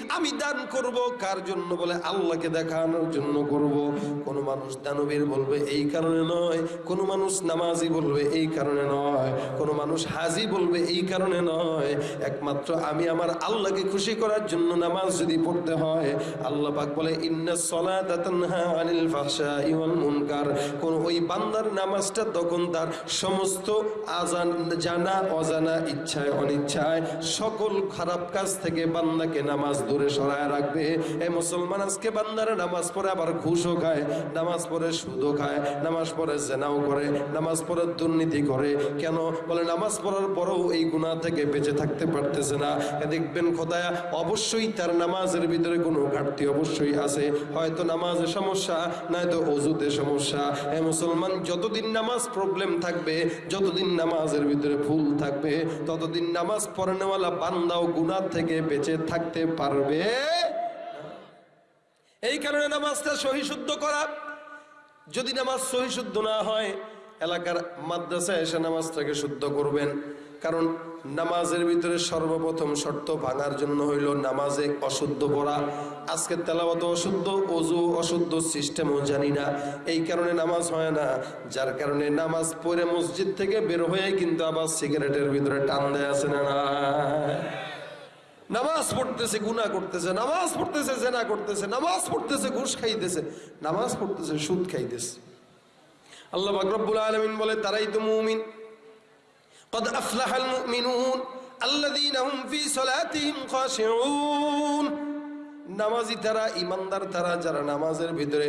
আমি দান করব কার জন্য বলে আল্লাহকে দেখানোর জন্য করব। কোন মানুষ দানবীর বলবে, এই কারণে নয়। কোন মানুষ নামাজি বলবে, এই কারণে নয়। কোন মানুষ হাজি বলবে, এই কারণে নয়। একমাত্র আমি আমার আল্লাহকে খুশি করার জন্য না নামাজ যদি পড়তে হয়, আল্লাহ পাক বলে, ইন্না সলাতা তানহা আনিল ফাহশাই ওয়াল মুনকার। কোন ওই বান্দার নামাজটা তখন তার সমস্ত আজান, জানা, অজানা, ইচ্ছায়, অনিচ্ছায় সকল খারাপ কাজ থেকে বান্দাকে নামাজ দূরে সরায় রাখবে। এই মুসলমান, আজকে বান্দারা নামাজ পড়ে আবার ঘুষও খায়, নামাজ পড়ে সুদও খায়, নামাজ পড়ে জেনাও করে, নামাজ পড়ে দুর্নীতি করে। কেন? বলে, নামাজ পড়ার পরেও এই গুণা থেকে বেঁচে থাকতে পারতেছে না। এ দেখবেন খোদায়া, অবশ্যই তার নামাজের ভিতরে কোনো ঘাটতি অবশ্যই আছে। হয়তো নামাজে সমস্যা, নয়তো অজুতে সমস্যা। এ মুসলমান, যতদিন নামাজ প্রবলেম থাকবে, যতদিন নামাজের ভিতরে ভুল থাকবে, ততদিন নামাজ পড়ানেওয়ালা বান্দাও গুণার থেকে বেঁচে থাকতে পারবে। এই কারণে নামাজটা সহি শুদ্ধ করা। যদি নামাজ সহি শুদ্ধ না হয়, এলাকার মাদ্রাসায় এসে নামাজটাকে শুদ্ধ করবেন। কারণ নামাজের ভিতরে সর্বপ্রথম শর্ত ভাঙার জন্য হইল নামাজে অশুদ্ধ পড়া। আজকে তেলাওয়াত অশুদ্ধ, অজু অশুদ্ধ সিস্টেমও জানি না। এই কারণে নামাজ হয় না। যার কারণে নামাজ পড়ে মসজিদ থেকে বের হয়ে কিন্তু আবার সিগারেটের ভিতরে টান দেয় আছে না নামাজ পড়তেছে, গুনাহ করতেছে, নামাজ পড়তেছে, জেনা করতেছে, নামাজ পড়তেছে, ঘুষ খাইতেছে, নামাজ পড়তেছে, সুদ খাইতেছে। আল্লাহ পাক আলমিন বলে, তারাই তো মুমিন। قد أفلح المؤمنون الذين هم في صلاتهم خاشعون নামাজি তারা ইমানদার তারা যারা নামাজের ভিতরে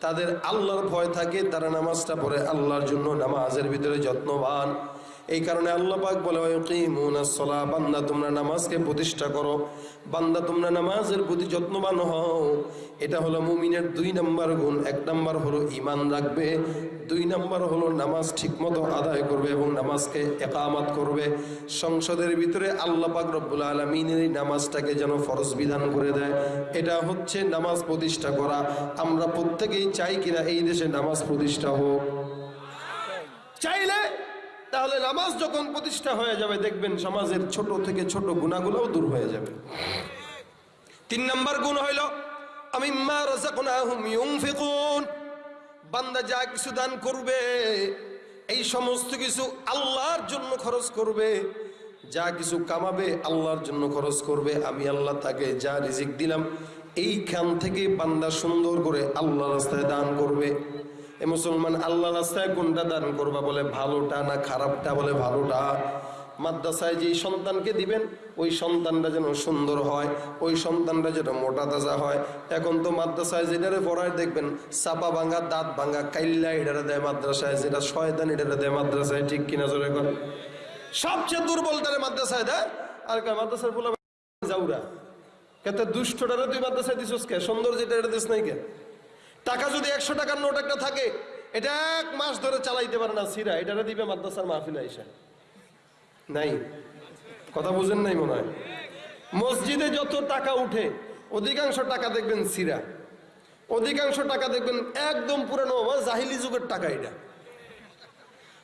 তাদের আল্লাহর ভয় থাকে তারা নামাজটা পড়ে আল্লাহর জন্য নামাজের ভিতরে যত্নবান এই কারণে আল্লাহ পাক বলে বান্দা তোমরা নামাজকে প্রতিষ্ঠা করো। বান্দা তোমরা নামাজের প্রতি যত্নবান হও। এটা হলো মুমিনের দুই নাম্বার গুণ। এক নাম্বার হলো ইমান রাখবে। দুই নাম্বার হলো নামাজ ঠিকমতো আদায় করবে এবং নামাজকে একামাত করবে। সংসদের ভিতরে আল্লাহ পাক রব্বুল আলমিনের নামাজটাকে যেন ফরজ বিধান করে দেয়। এটা হচ্ছে নামাজ প্রতিষ্ঠা করা। আমরা প্রত্যেকেই চাই কিনা এই দেশে নামাজ প্রতিষ্ঠা হোক। চাইলে তাহলে নামাজ যখন প্রতিষ্ঠা হয়ে যাবে, দেখবেন সমাজের ছোট থেকে ছোট গুণাগুলোও দূর হয়ে যাবে। তিন নম্বর গুণ হইল আমি মা ইউনফিকুন বান্দা যা কিছু দান করবে, এই সমস্ত কিছু আল্লাহর জন্য খরচ করবে। যা কিছু কামাবে, আল্লাহর জন্য খরচ করবে। আমি আল্লাহ তাকে যা রিজিক দিলাম, এইখান থেকে বান্দা সুন্দর করে আল্লাহ রাস্তায় দান করবে। এ মুসলমান আল্লাহ রাস্তায় কোনটা দান করবা বলে ভালোটা না খারাপটা বলে ভালোটা? মাদ্রাসায় যেই সন্তানকে দিবেন, ওই সন্তানটা যেন সুন্দর হয়, ওই সন্তানটা যেন মোটা তাজা হয়। এখন তো মাদ্রাসায় যেটারে পড়ায় দেখবেন, চাপা ভাঙা, দাঁত ভাঙা, কাইল্লা এটারে দেয় মাদ্রাসায়, যেটা শয়তান এটারে দেয় মাদ্রাসায়, ঠিক কিনা জোরে কর সবচেয়ে দুর্বল তারে মাদ্রাসায় দেয়। আর মাদ্রাসার বলে যাউরা কেতে দুষ্টটারে তুই মাদ্রাসায় দিছিস কে? সুন্দর যেটা এটা দিস নাই কে? টাকা যদি একশো টাকার নোট একটা থাকে, এটা এক মাস ধরে চালাইতে পারে না সিরা। এটা দিবে মাদ্রাসার মাহফিল আইসা। নাই। কথা বুঝেন নাই মনে হয়? মসজিদে যত টাকা উঠে, অধিকাংশ টাকা দেখবেন সিরা। অধিকাংশ টাকা দেখবেন একদম পুরানো জাহিলি যুগের টাকা এটা।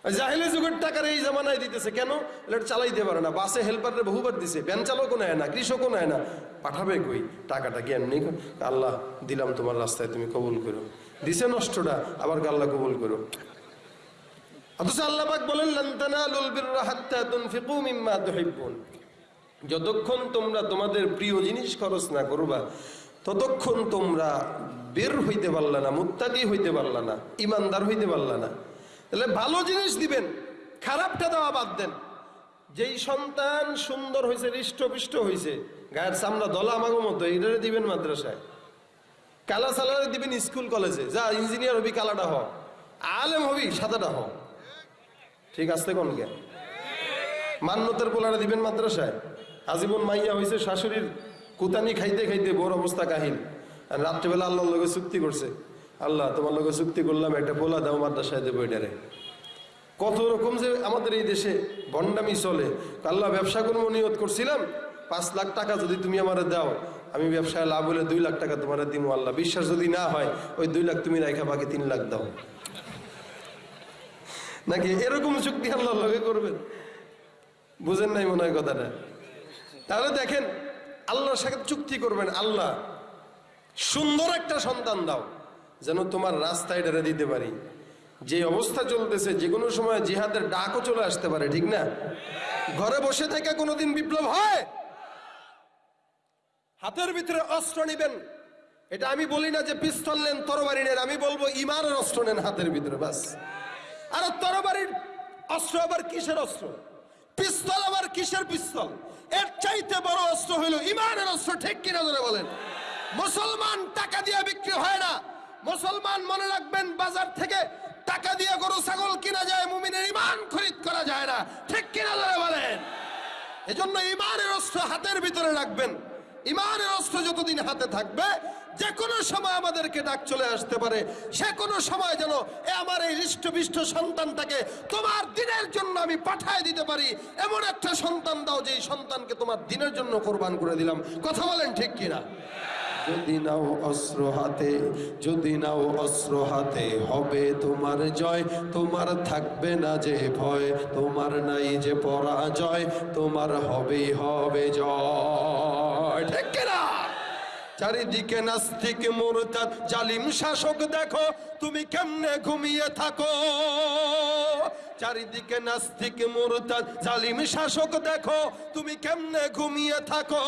জাহিলি যুগের টাকার এই জামানায় দিতেছে। কেন? এটা চালাইতে পারে না। বাসে হেল্পারে বহুবার দিছে। ভ্যান চালকও নেয় না, কৃষকও নেয় না। পাঠাবে কই? টাকাটা কি? এমনি আল্লাহ, দিলাম তোমার রাস্তায়, তুমি কবুল করো। দিছে নষ্টটা, আবার আল্লাহ কবুল করো। অথচ আল্লাহ পাক বলেন যতক্ষণ তোমরা তোমাদের প্রিয় জিনিস খরচ না করবা, ততক্ষণ তোমরা বের হইতে পারলা না, মুত্তাকি হইতে পারলা না, ইমানদার হইতে পারলা না। তাহলে ভালো জিনিস দিবেন, খারাপটা দেওয়া বাদ দেন। যেই সন্তান সুন্দর হয়েছে হৃষ্টপিষ্ট হয়েছে গায়ের চামড়া দলা আমাগো মতো, এইটারে দিবেন মাদ্রাসায়। কালা সালারে দিবেন স্কুল কলেজে, যা ইঞ্জিনিয়ার হবি কালাটা হ, আলেম হবি সাদাটা হ। ঠিক আছে কোন জ্ঞান? মান্যতের পোলারা দিবেন মাদ্রাসায়। আজীবন মাইয়া হয়েছে শাশুড়ির কুতানি খাইতে খাইতে বড় অবস্থা কাহিল। রাত্রেবেলা আল্লাহর লগে চুক্তি করছে। আল্লাহ, তোমার লগে চুক্তি করলাম, একটা পোলা দাও, মাদ্রাসায় দেবো এটারে। কত রকম যে আমাদের এই দেশে ভণ্ডামি চলে। আল্লাহ ব্যবসা করব নিয়ত করছিলাম, পাঁচ লাখ টাকা যদি তুমি আমার দাও, আমি ব্যবসায় লাভ হলে দুই লাখ টাকা তোমার দিব আল্লাহ। বিশ্বাস যদি না হয়, ওই দুই লাখ তুমি রাখা বাকি তিন লাখ দাও। নাকি এরকম চুক্তি আল্লাহ লগে করবেন? বুঝেন নাই মনে হয় কথাটা? তাহলে দেখেন, আল্লাহর সাথে চুক্তি করবেন আল্লাহ। সুন্দর একটা সন্তান দাও। যেন তোমার রাস্তায় ডেরে দিতে পারি। যে অবস্থা চলতেছে যে কোনো সময় জিহাদের ডাকও চলে আসতে পারে, ঠিক না? ঘরে বসে থেকে কোনোদিন বিপ্লব হয়? হাতের ভিতরে অস্ত্র নিবেন। এটা আমি বলি না যে পিস্তল নেন, তরবারি নেন, আমি বলব ইমানের অস্ত্র নেন হাতের ভিতরে, বাস। আর তরবারির অস্ত্র আবার কিসের অস্ত্র? পিস্তল আবার কিসের পিস্তল? এর চাইতে বড় অস্ত্র হইল ইমানের অস্ত্র, ঠিক কিনা ধরে বলেন? মুসলমান টাকা দিয়ে বিক্রি হয় না। মুসলমান মনে রাখবেন, বাজার থেকে টাকা দিয়ে গরু, ছাগল কিনা যায়, মুমিনের ইমান খরিদ করা যায় না। ঠিক কিনা ধরে বলেন? এজন্য ইমানের অস্ত্র হাতের ভিতরে রাখবেন। ইমানের অস্ত্র যতদিন হাতে থাকবে যে কোনো সময় আমাদেরকে ডাক চলে আসতে পারে। সে কোনো সময় যেন এ আমার এই হৃষ্টপিষ্ট সন্তানটাকে তোমার দিনের জন্য আমি পাঠায় দিতে পারি। এমন একটা সন্তান দাও যে সন্তানকে তোমার দিনের জন্য কোরবান করে দিলাম। কথা বলেন ঠিক কিনা? যদি নাও অস্ত্র হাতে, যদি নাও অস্ত্র হাতে, হবে তোমার জয়। তোমার থাকবে না যে ভয়, তোমার নাই যে পরাজয়, তোমার হবেই হবে জয়। ঠিক কিনা? চারিদিকে নাস্তিক, মুরতাদ, জালিম শাসক দেখো, তুমি কেমনে ঘুমিয়ে থাকো? চারিদিকে নাস্তিক, মুরতাদ, জালিম, শাসক, দেখো তুমি কেমনে ঘুমিয়ে থাকো?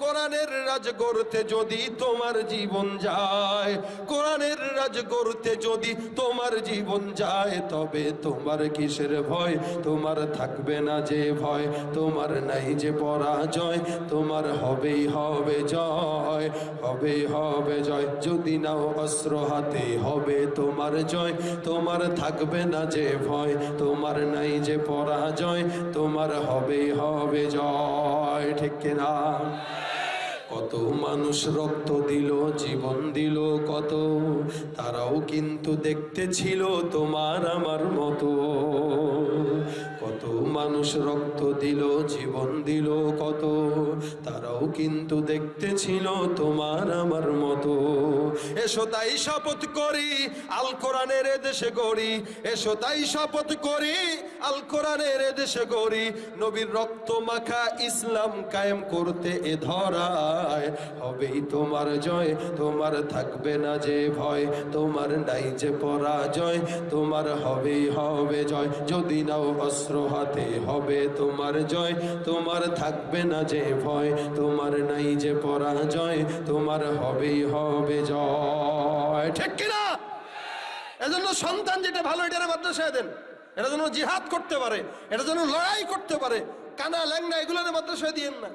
কোরআনের রাজ গড়তে যদি তোমার জীবন যায়, কোরআনের রাজ গড়তে যদি তোমার জীবন যায়, তবে তোমার কিসের ভয়? তোমার থাকবে না যে ভয়, তোমার নাই যে পরাজয়, তোমার হবেই হবে জয় হবে হবে জয়। যদি নাও অস্ত্র হাতে, হবে তোমার জয়, তোমার থাকবে না যে ভয়, তোমার নাই যে পরাজয়, তোমার হবেই হবে জয়, ঠিক না? কত মানুষ রক্ত দিল, জীবন দিল, কত। তারাও কিন্তু দেখতে ছিল তোমার আমার মতো। মানুষ রক্ত দিল, জীবন দিল কত? তারাও কিন্তু দেখতে ছিল তোমার আমার মতো। এসো তাই শপথ করি, আল কোরআনের দেশে গড়ি। এসো তাই শপথ করি, আল কোরআনের দেশে গড়ি। নবীর রক্ত মাখা ইসলাম কায়েম করতে এ ধরায়। হবেই তোমার জয়, তোমার থাকবে না যে ভয়, তোমার নাই যে পরাজয়, তোমার হবেই হবে জয়। যদি নাও অস্ত্র হাতে হবে তোমার জয়। তোমার থাকবে না যে ভয়, তোমার নাই যে পরাজয়, তোমার হবেই হবে জয়। ঠিক কিনা? এজন্য সন্তান যেটা ভালো, এটারে মাদ্রাসায় দেন। এটা যেন জিহাদ করতে পারে, এটা যেন লড়াই করতে পারে। কানা ল্যাংনা এগুলোর মাদ্রাসায় দিয়েন না।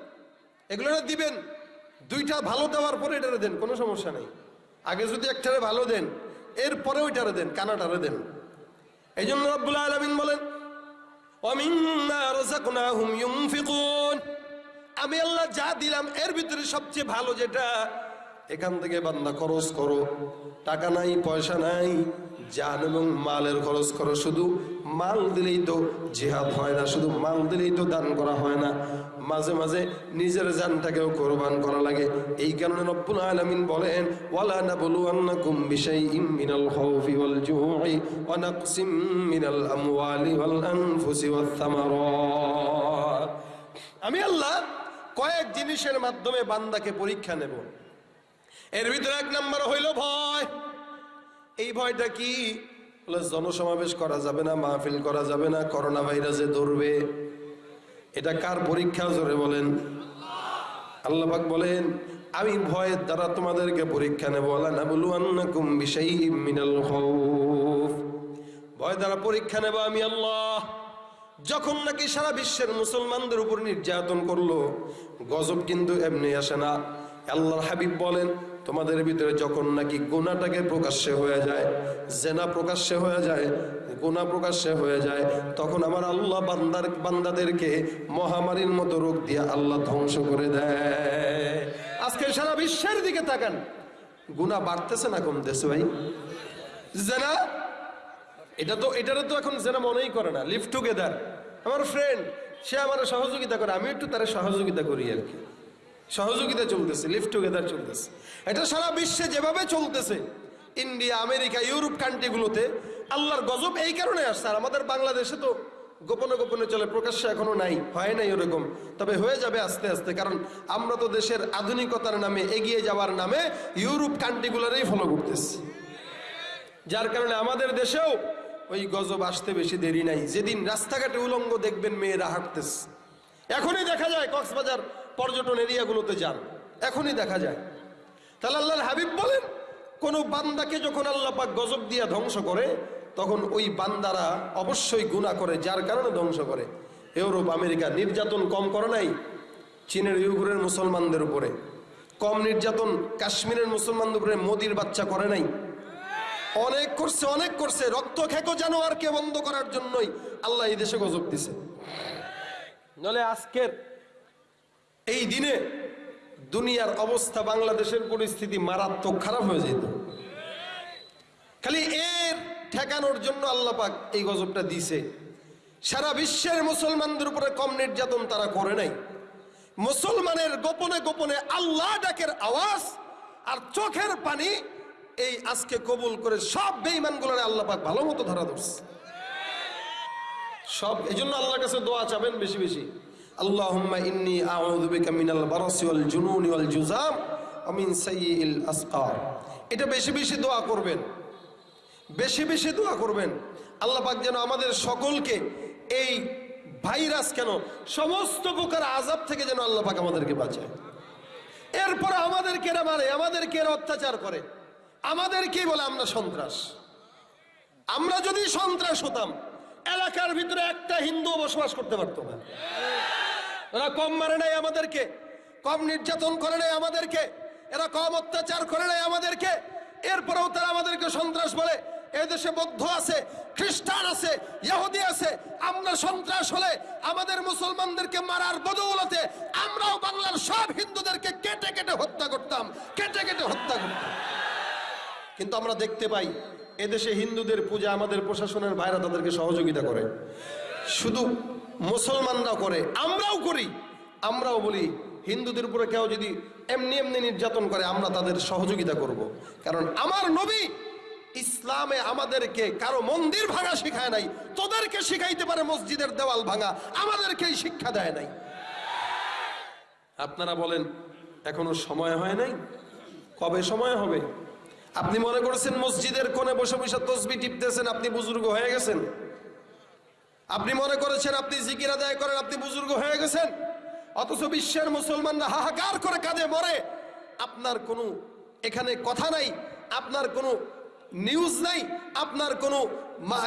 এগুলোরা দিবেন। দুইটা ভালো দেওয়ার পরে এটারে দেন, কোনো সমস্যা নেই। আগে যদি একটারে ভালো দেন এরপরে ওইটারে দেন, কানাটারে দেন। এই জন্য রব্বুল আলমিন বলেন আমি আল্লাহ যা দিলাম, এর ভিতরে সবচেয়ে ভালো যেটা, এখান থেকে বান্দা খরচ করো। টাকা নাই, পয়সা নাই জান এবং মালের খরচ করো। শুধু মাল দিলেই তো জিহাদ হয় না, শুধু মাল দিলেই তো দান করা হয় না। মাঝে মাঝে নিজের জানটাকেও কোরবান করা লাগে। এই কারণে রব্বুল আলামিন বলেন, ওয়ালা নাবলুয়ান্নাকুম বিশাইইম মিনাল খাউফি ওয়াল জুই ওয়া নাকসিম মিনাল আমওয়ালি ওয়াল আনফুসি ওয়াত থামারাত আমি আল্লাহ কয়েক জিনিসের মাধ্যমে বান্দাকে পরীক্ষা নেব। এর ভিতরে এক নম্বর হইল ভয়। এই ভয়টা কি? জনসমাবেশ করা যাবে না, মাহফিল করা যাবে না করোনা ভাইরাসে ধরবে। এটা কার পরীক্ষা? জোরে বলেন। আল্লাহবাক বলেন, আমি ভয়ের দ্বারা তোমাদেরকে পরীক্ষা নেব। আল্লাহ না মিনাল ভয় দ্বারা পরীক্ষা নেব আমি আল্লাহ। যখন নাকি সারা বিশ্বের মুসলমানদের উপর নির্যাতন করল, গজব কিন্তু এমনি আসে না। আল্লাহর হাবিব বলেন তোমাদের ভিতরে যখন নাকি গুণাটাকে প্রকাশ্যে হয়ে যায়, জেনা প্রকাশ্যে হয়ে যায়, গুণা প্রকাশ্যে হয়ে যায়, তখন আমার আল্লাহ বান্দার, বান্দাদেরকে মহামারীর মতো রোগ দিয়ে আল্লাহ ধ্বংস করে দেয়। আজকে সারা বিশ্বের দিকে তাকান। গুণা বাড়তেছে না কমতেছে ভাই? জেনা? এটা তো এটারও তো এখন যেন মনেই করে না। লিভ টুগেদার আমার ফ্রেন্ড সে আমার সহযোগিতা করে আমি একটু তার সহযোগিতা করি আর কি। সহযোগিতা চলতেছে লিভ টুগেদার চলতেছে। এটা সারা বিশ্বে যেভাবে চলতেছে ইন্ডিয়া আমেরিকা ইউরোপ কান্ট্রিগুলোতে আল্লাহর গজব এই কারণে আসছে। আর আমাদের বাংলাদেশে তো গোপনে গোপনে চলে, প্রকাশ্যে এখনও নাই, হয় নাই ওরকম। তবে হয়ে যাবে আস্তে আস্তে, কারণ আমরা তো দেশের আধুনিকতার নামে, এগিয়ে যাওয়ার নামে ইউরোপ কান্ট্রিগুলোরই ফলো করতেছি। যার কারণে আমাদের দেশেও ওই গজব আসতে বেশি দেরি নাই। যেদিন রাস্তাঘাটে উলঙ্গ দেখবেন, মেয়েরা হাঁটতেছে। এখনই দেখা যায় কক্সবাজার পর্যটন এরিয়াগুলোতে যান। এখনই দেখা যায়। তাহলে আল্লাহর হাবিব বলেন, কোন বান্দাকে যখন আল্লাহ পাক গজব দিয়া ধ্বংস করে, তখন ওই বান্দারা অবশ্যই গুণা করে, যার কারণে ধ্বংস করে। ইউরোপ, আমেরিকা নির্যাতন কম করে নাই, চীনের ইউগুরের মুসলমানদের উপরে। কম নির্যাতন কাশ্মীরের মুসলমানদের উপরে মোদির বাচ্চা করে নাই। অনেক করছে অনেক করছে, রক্ত খেকো জানোয়ারকে বন্ধ করার জন্যই আল্লাহ এই দেশে গজব দিছে। নলে আজকের এই দিনে দুনিয়ার অবস্থা বাংলাদেশের পরিস্থিতি মারাত্মক খারাপ হয়ে যেত। খালি এর ঠেকানোর জন্য আল্লাহ পাক এই গজবটা দিছে। সারা বিশ্বের মুসলমানদের উপরে কম নির্যাতন তারা করে নাই। মুসলমানের গোপনে গোপনে আল্লাহ ডাকের আওয়াজ আর চোখের পানি এই আজকে কবুল করে সব বেঈমানগুলোরে আল্লাহ পাক ভালো মতো ধরা ধরছে। সব এই জন্য আল্লাহর কাছে দোয়া চাবেন বেশি বেশি। বিকা মিনাল বারাসি ওয়াল জুনুনি ওয়াল জুজাম ওয়া মিন সাইয়্যিল আসকার। এটা বেশি বেশি দোয়া করবেন। বেশি বেশি দোয়া করবেন। আল্লাহ পাক যেন আমাদের সকলকে এই ভাইরাস কেন, সমস্ত প্রকার আজাব থেকে যেন আল্লাহ পাক আমাদেরকে বাঁচায়। এরপর আমাদেরকে এরা মারে, আমাদেরকে এরা অত্যাচার করে। আমাদেরকেই বলে আমরা সন্ত্রাস। আমরা যদি সন্ত্রাস হতাম, এলাকার ভিতরে একটা হিন্দু বসবাস করতে পারতো না। ওরা কম মারে নাই আমাদেরকে, কম নির্যাতন করে নাই আমাদেরকে, এরা কম অত্যাচার করে নাই আমাদেরকে, এরপরেও তারা আমাদেরকে সন্ত্রাস বলে, এদেশে বৌদ্ধ আছে, খ্রিস্টান আছে, ইহুদি আছে, আমরা সন্ত্রাস হলে আমাদের মুসলমানদেরকে মারার বদৌলতে আমরাও বাংলার সব হিন্দুদেরকে কেটে কেটে হত্যা করতাম, কেটে কেটে হত্যা করতাম। কিন্তু আমরা দেখতে পাই, এদেশে হিন্দুদের পূজা আমাদের প্রশাসনের ভাইরা তাদেরকে সহযোগিতা করে। শুধু মুসলমানরাও করে, আমরাও করি। আমরাও বলি, হিন্দুদের উপরে কেউ যদি এমনি এমনি নির্যাতন করে, আমরা তাদের সহযোগিতা করব। কারণ আমার নবী ইসলামে আমাদেরকে কারও মন্দির ভাঙা শিখায় নাই, তোদেরকে শিখাইতে পারে মসজিদের দেওয়াল ভাঙা, আমাদেরকেই শিক্ষা দেয় নাই। আপনারা বলেন, এখনও সময় হয় নাই? কবে সময় হবে? আপনি মনে করেছেন মসজিদের কোণে বসে বসে তসবি টিপতেছেন, আপনি বুজুর্গ হয়ে গেছেন? আপনি মনে করেছেন আপনি জিকির আদায় করেন, আপনি বুজুর্গ হয়ে গেছেন? অথচ বিশ্বের মুসলমানরা হাহাকার করে কাঁদে, মরে। আপনার কোনো এখানে কথা নাই, আপনার কোনো নিউজ নাই, আপনার কোনো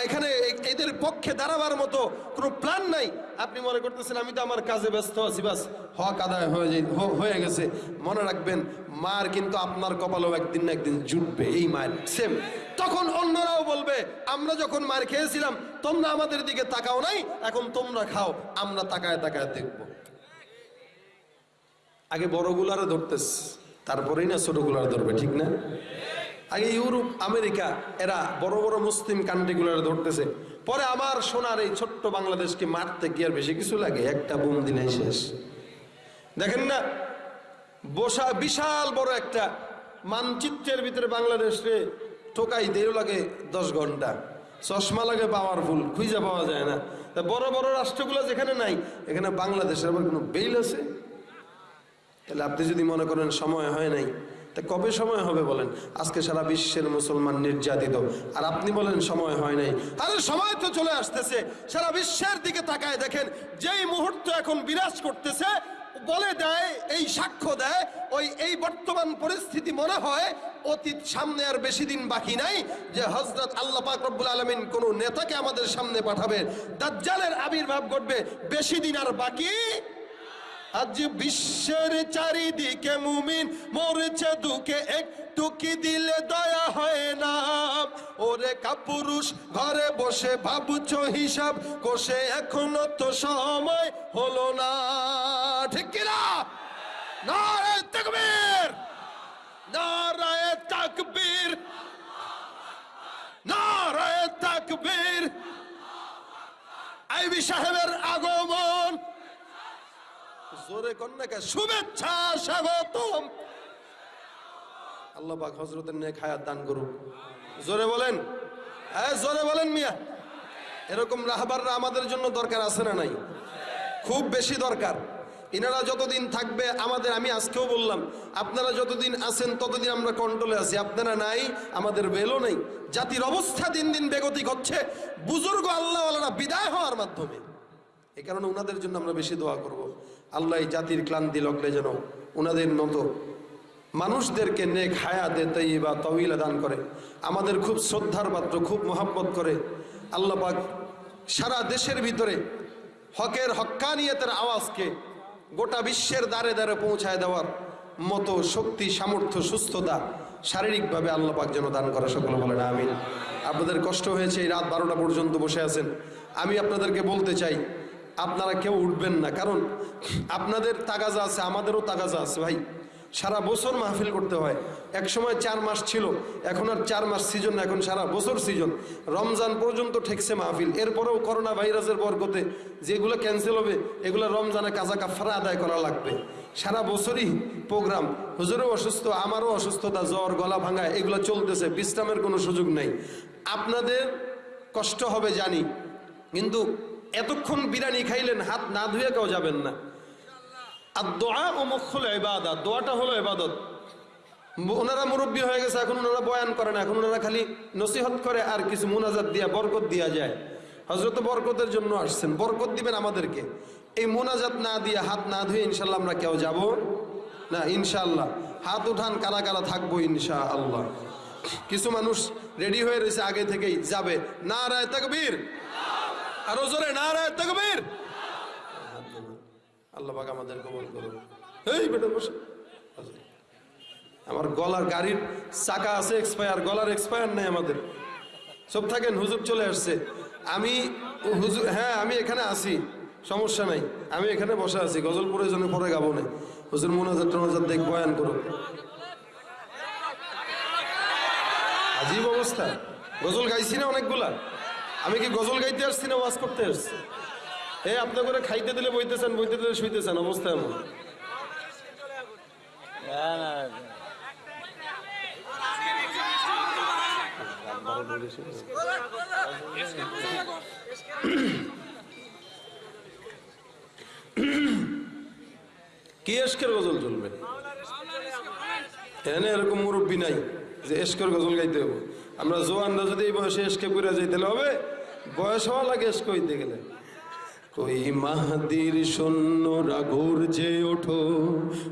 এখানে এদের পক্ষে দাঁড়াবার মতো কোনো প্ল্যান নাই। আপনি মনে করতেছেন, আমি তো আমার কাজে ব্যস্ত আছি, বাস হক আদায় হয়ে যাই হয়ে গেছে। মনে রাখবেন, মার কিন্তু আপনার কপালেও একদিন না একদিন জুটবে, এই মায়ের সেম তখন অন্যরাও বলবে, আমরা যখন মার খেয়েছিলাম, তোমরা আমাদের দিকে তাকাও নাই, এখন তোমরা খাও, আমরা তাকায় তাকায় দেখব। আগে বড়গুলারে ধরতেস, তারপরেই না ছোটগুলার ধরবে, ঠিক না? আগে ইউরোপ, আমেরিকা, এরা বড় বড় মুসলিম কান্ট্রিগুলার ধরতেছে। পরে আমার সোনার এই ছোট্ট বাংলাদেশকে মারতে কি আর বেশি কিছু লাগে, একটা বুম দিলেই শেষ। দেখেন না, বসা বিশাল বড় একটা মানচিত্রের ভিতরে বাংলাদেশে টোকাই দেরও লাগে দশ ঘণ্টা। চশমা লাগে পাওয়ারফুল খুঁজে পাওয়া যায় না। তা বড় বড় রাষ্ট্রগুলো যেখানে নাই, এখানে বাংলাদেশের আবার কোনো বেইল আছে? তাহলে আপনি যদি মনে করেন সময় হয় নাই, তা কবে সময় হবে বলেন? আজকে সারা বিশ্বের মুসলমান নির্যাতিত। আর আপনি বলেন সময় হয় নাই। আরে সময় তো চলে আসতেছে। সারা বিশ্বের দিকে তাকায় দেখেন, যেই মুহূর্ত এখন বিরাজ করতেছে বলে দেয়, এই সাক্ষ্য দেয়, ওই, এই বর্তমান পরিস্থিতি মনে হয় অতীত সামনে আর বেশি দিন বাকি নাই যে হজরত আল্লাহ রব্বুল আলমিন কোন নেতাকে আমাদের সামনে পাঠাবে। দাজ্জালের আবির্ভাব ঘটবে, বেশি দিন আর বাকি আজ বিশ্বের চারিদিকে মুমিন, মরছে দুকে একটু কি দিলে দয়া হয় না। ওরে কাপুরুষ, ঘরে বসে ভাবছ হিসাব, কষে এখনও তো সময় হলো না। ঠিক কিনা? নারায় তাকবীর। নারায় তাকবীর। নারায় তাকবীর। আইবি সাহেবের আগমন। জোরে কন্যাকে শুভেচ্ছা, স্বাগতম। আল্লাহ পাক হজরতের নেক হায়াত দান করুক। জোরে বলেন। হ্যাঁ জোরে বলেন মিয়া। এরকম রাহবাররা আমাদের জন্য দরকার আছে না নাই? খুব বেশি দরকার। ইনারা যতদিন থাকবে, আমাদের, আমি আজকেও বললাম, আপনারা যতদিন আছেন, ততদিন আমরা কন্ট্রোলে আছি। আপনারা নাই, আমাদের বেলও নেই। জাতির অবস্থা দিন দিন বেগতিক হচ্ছে। বুজুর্গ আল্লাহওয়ালারা বিদায় হওয়ার মাধ্যমে। এ কারণে ওনাদের জন্য আমরা বেশি দোয়া করব। আল্লাহ জাতির ক্লান্তি লগলে যেন ওনাদের মতো মানুষদেরকে নেক হায়া হায়াতে তৈবা তহিলা দান করে। আমাদের খুব শ্রদ্ধার পাত্র, খুব মোহাব্বত করে। আল্লাহ পাক সারা দেশের ভিতরে হকের হক্কানিয়তের আওয়াজকে গোটা বিশ্বের দ্বারে দ্বারে পৌঁছায় দেওয়ার মতো শক্তি, সামর্থ্য, সুস্থতা শারীরিকভাবে আল্লাপাক যেন দান করা, সকলে বলে না আমিন। আপনাদের কষ্ট হয়েছে, এই রাত বারোটা পর্যন্ত বসে আছেন। আমি আপনাদেরকে বলতে চাই, আপনারা কেউ উঠবেন না। কারণ আপনাদের তাগাজা আছে, আমাদেরও তাগাজা আছে ভাই। সারা বছর মাহফিল করতে হয়। এক সময় চার মাস ছিল, এখন আর চার মাস সিজন এখন সারা বছর সিজন রমজান পর্যন্ত ঠেকছে মাহফিল। এরপরেও করোনা ভাইরাসের বরকতে যেগুলো ক্যান্সেল হবে, এগুলো রমজানে কাজা কাফারা আদায় করা লাগবে। সারা বছরই প্রোগ্রাম হুজুরও অসুস্থ, আমারও অসুস্থতা, জ্বর, গলা ভাঙা, এগুলো চলতেছে, বিশ্রামের কোনো সুযোগ নেই। আপনাদের কষ্ট হবে জানি, কিন্তু এতক্ষণ বিরিয়ানি খাইলেন, হাত না ধুয়ে কেউ যাবেন না। আর দোয়া ও মুখল এবাদত দোয়াটা হলো এবাদত ওনারা মুরব্বী হয়ে গেছে, এখন ওনারা বয়ান করে না, এখন ওনারা খালি নসিহত করে আর কিছু মুনাজাত দিয়া, বরকত দিয়া যায়। হজরত বরকতের জন্য আসছেন, বরকত দিবেন আমাদেরকে। এই মোনাজাত না দিয়ে হাত না ধুয়ে ইনশাল্লাহ আমরা কেউ যাব না ইনশাল্লাহ হাত উঠান কারা কারা থাকব ইনশা আল্লাহ কিছু মানুষ রেডি হয়ে রয়েছে আগে থেকেই, যাবে। না রায় তাকবীর। আরও জোরে না রায় তাকবীর। আল্লাহ আমাদের কবল করুন এই বেটা বসে। আমার গলার গাড়ির চাকা আছে এক্সপায়ার গলার এক্সপায়ার নেই আমাদের। সব থাকেন, হুজুর চলে আসছে। আমি হুজুর হ্যাঁ আমি এখানে আছি, সমস্যা নাই। আমি এখানে বসে আছি গজলপুরের জন্য পরে গাবো না। হুজুর মোনাজার টোনাজার দেখ, বয়ান করুন আজীব অবস্থা। গজল গাইছি না অনেকগুলা। আমি কি গজল গাইতে আসছি না ওয়াজ করতে আসছি? এই আপনার করে খাইতে দিলে বইতেছেন, বইতে দিলে শুইতেছেন, অবস্থা এমন। কি এসকের গজল চলবে এনে এরকম মুরব্বী নাই যে এসকের গজল গাইতে হবে আমরা জোয়ানরা যদি এই বয়সে এসকে পুরে যাইতে হবে, বয়স হওয়া লাগে এসকে হইতে গেলে। কই মাহাদির সৈন্যরা গর্জে ওঠো,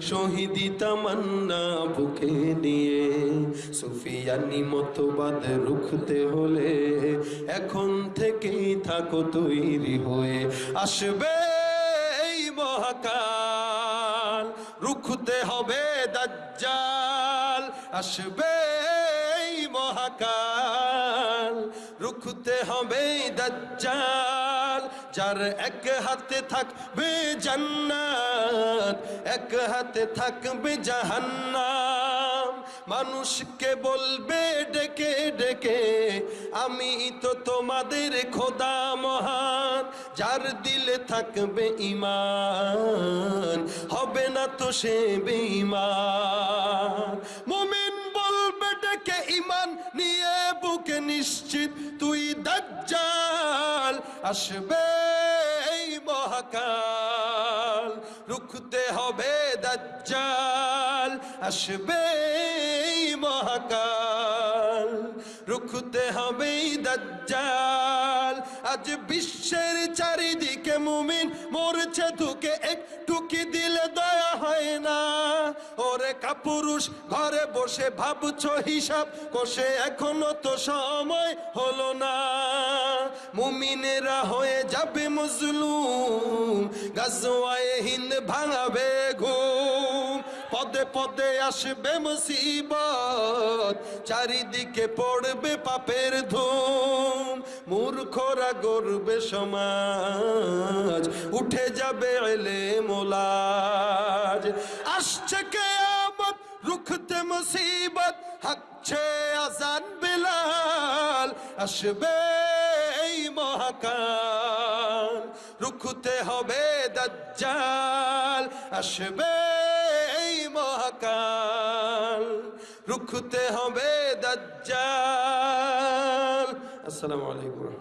শহীদি তামান্না বুকে নিয়ে। সুফিয়ানি মতবাদ রুখতে হলে এখন থেকেই থাকো তৈরি হয়ে। আসবে এই মহাকাল, রুখতে হবে দাজ্জাল। আসবে এই মহাকাল, রুখতে হবে দাজ্জাল। যার এক হাতে থাকবে জান্নাত, এক হাতে থাকবে জাহান্নাম। মানুষকে বলবে, ডেকে ডেকে, আমি তো তোমাদের খোদা মহান, যার দিলে থাকবে ইমান হবে না তো সে বেঈমান। মুমিন বলবে, ডেকে ইমান নিয়ে বুকে নিশ্চিত, তুই দাজ্জাল আসবে এই মহাকাল। রুখতে হবে দাজ্জাল। আসবে এই মহাকাল। রুখতে হবে দাজ্জাল। আজ বিশ্বের চারিদিকে মুমিন মরছে ধুকে, একটু কি দিলে দয়া হয় না? ওরে কাপুরুষ, ঘরে বসে ভাবছ হিসাব, কষে এখনও তো সময় হলো না। মুমিনেরা হয়ে যাবে মজলুম, গাজওয়ায়ে হিন্দ ভাঙাবে ঘুম। পদে পদে আসবে মুসিবত, চারিদিকে পড়বে পাপের ধুম, মূর্খরা গর্বে সমাজ, উঠে যাবে এলে মোলাজ আসছে কেয়ামত, রুখতে মুসিবত, হাকছে আজান বিলাল, আসবে এই মহাকাল, রুখতে হবে দাজ্জাল, আসবে মহাকাল রুখতে হবে দাজ্জাল। আসসালামু আলাইকুম।